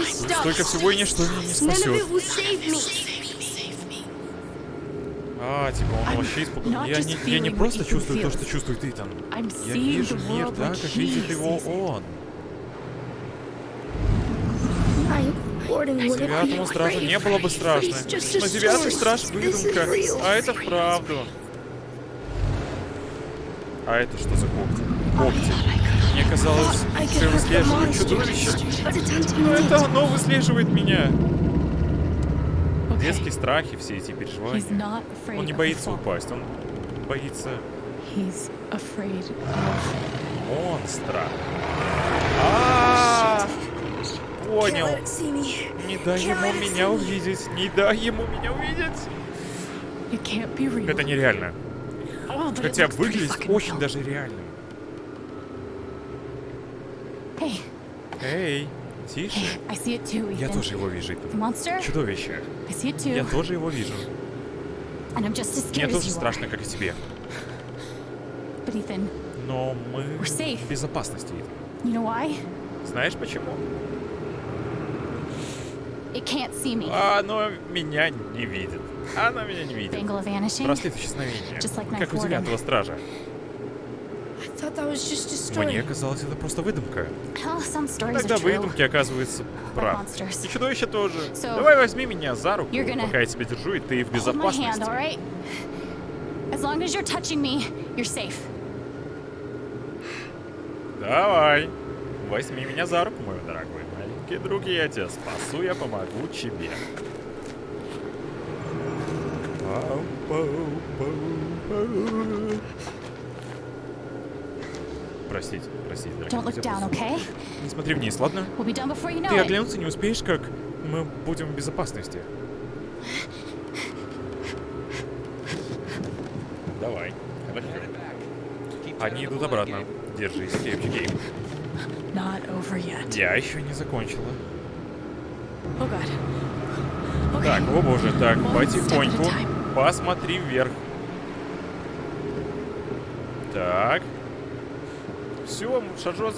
Столько всего и ничто меня не спасет. А, типа он вообще испуган. not Я не, я не просто чувствую то, что чувствует Итан. I'm Я вижу мир like как видит его он. Девятому стражу не было бы страшно. Но девятый страж выдумка, а это вправду. А это что за когти? Когти. Мне казалось, что я выслеживаю чудовище. Но это оно выслеживает меня. Детские страхи, все эти переживания. Он не боится упасть, он боится монстра. А, понял. it see me. Не дай ему меня увидеть. Не дай ему меня увидеть. Это нереально. Хотя выглядит очень даже реальным. Эй, тише. Я тоже его вижу. Monster? Чудовище. Я тоже его вижу. Мне тоже страшно, как и тебе. Но мы в безопасности. why? Знаешь почему? Оно меня не видит. Оно меня не видит. Браслет исчезновения. Как у девятого стража. I thought that was just a Мне story. казалось, это просто выдумка. Тогда выдумки оказывается прав. monsters. И чудовище тоже. Давай возьми меня за руку, пока я тебя держу, и ты в безопасности. Давай. Возьми меня за руку, мой дорогой маленький друг, и я тебя спасу, я помогу тебе. Пау, пау, пау, пау. Простите, простите, дорогие down, okay? Не смотри вниз, ладно? We'll you know Ты оглянуться не успеешь, как мы будем в безопасности. Давай. Хорошо. Они идут обратно. Держись, крепче, Гейм. Я еще не закончила. Oh. Okay. Так, о боже, так, One потихоньку. Посмотри вверх. Так. Все, шажок,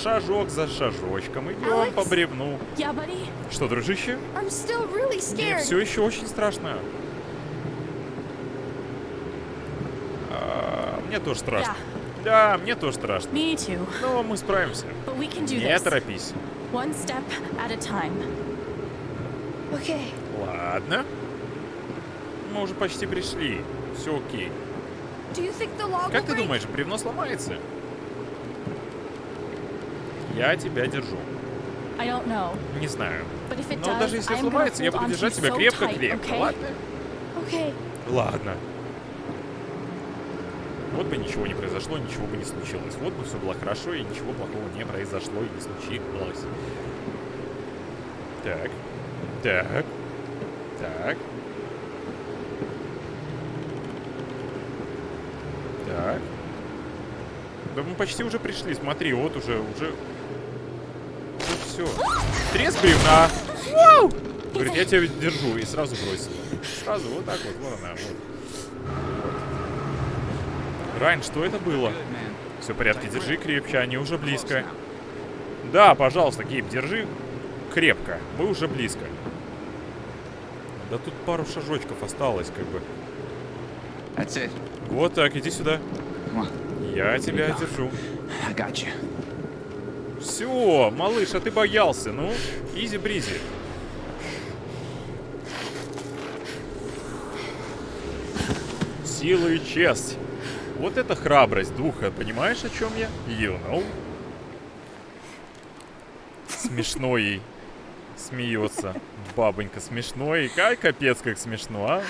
шажок за шажочком. Идем Алекс? по бревну. Yeah? Что, дружище? Really Мне все еще очень страшно. А, мне тоже страшно. Да, мне тоже страшно. Но мы справимся. Не торопись. One step at a time. Okay. Ладно. Мы уже почти пришли. Все окей. Как ты думаешь, бревно сломается? Я тебя держу. Не знаю. Но даже если сломается, я буду держать тебя крепко-крепко, ладно? Ладно. Вот бы ничего не произошло, ничего бы не случилось. Вот бы все было хорошо, и ничего плохого не произошло и не случилось. Так. Так. Так. Так. Да мы почти уже пришли, смотри, вот уже, уже... Все. Трес бревна! Вау! Говорит, я тебя держу, и сразу бросила. Сразу, вот так вот, вот она, вот. Райн, что это было? Все в порядке, держи крепче, они уже близко. Да, пожалуйста, Гейб, держи крепко. Мы уже близко. Да тут пару шажочков осталось, как бы. Вот так, иди сюда. Я тебя держу. Все, малыш, а ты боялся. Ну, изи-бризи. Сила и честь. Вот это храбрость духа, понимаешь, о чем я? You know. Смешно ей. Смеется. Бабонька смешно и как капец как смешно, а?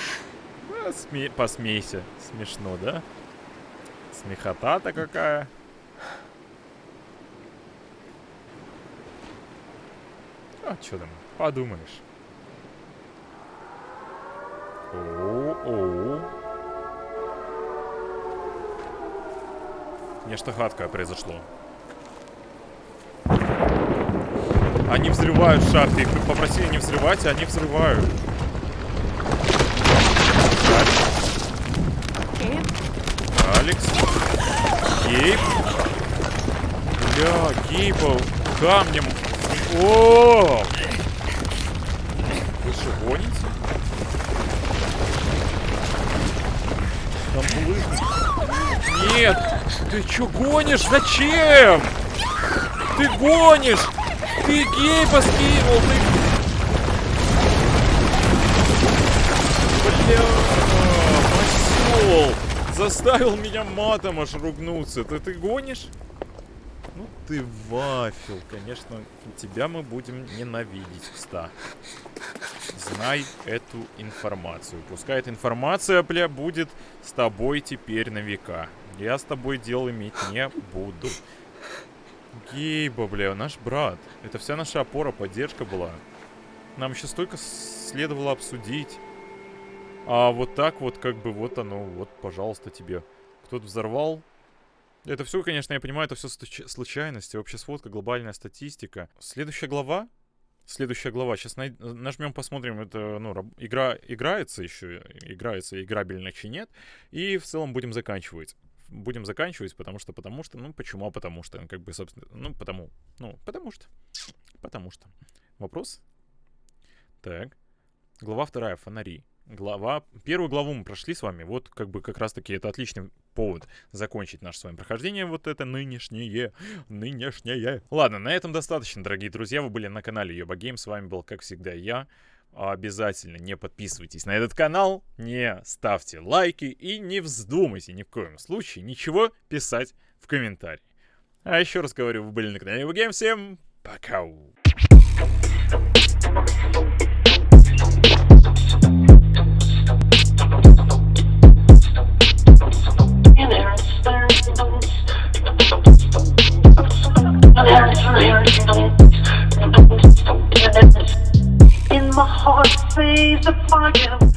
А, сме- Посмейся. Смешно, да? Смехота-то какая. А, что там, подумаешь. О-о. Нечто гадкое произошло. Они взрывают шахты. Их попросили не взрывать, а они взрывают. Алекс. Гейб. Бля, Гейба камнем. О! Вы что, гоните? Там булыжник. Нет! Ты чё гонишь? Зачем? Ты гонишь! Ты Гейба скинул! Ты... Бля, осёл! Заставил меня матом аж ругнуться. Ты, ты гонишь? Ну ты вафел, конечно. Тебя мы будем ненавидеть, кста. Знай эту информацию. Пускай эта информация, бля, будет с тобой теперь на века. Я с тобой дел иметь не буду. Гейба, бля, наш брат. Это вся наша опора, поддержка была. Нам еще столько следовало обсудить. А вот так вот, как бы, вот оно, вот, пожалуйста, тебе. Кто-то взорвал. Это все, конечно, я понимаю, это все случайности, общая сводка, глобальная статистика. Следующая глава. Следующая глава. Сейчас най- нажмем, посмотрим, это, ну, игра играется еще, играется играбельно чи нет. И в целом будем заканчивать. Будем заканчивать, потому что, потому что, ну, почему, а потому что, как бы, собственно, ну, потому, ну, потому что, потому что. Вопрос? Так. Глава вторая, фонари. Глава... Первую главу мы прошли с вами. Вот как бы как раз-таки это отличный повод закончить наше с вами прохождение. Вот это нынешнее. Нынешнее. Ладно, на этом достаточно, дорогие друзья. Вы были на канале Йоба Гейм. С вами был, как всегда, я. Обязательно не подписывайтесь на этот канал, не ставьте лайки и не вздумайте ни в коем случае ничего писать в комментарии. А еще раз говорю, вы были на канале Йоба Гейм. Всем пока! In my heart, says the fire.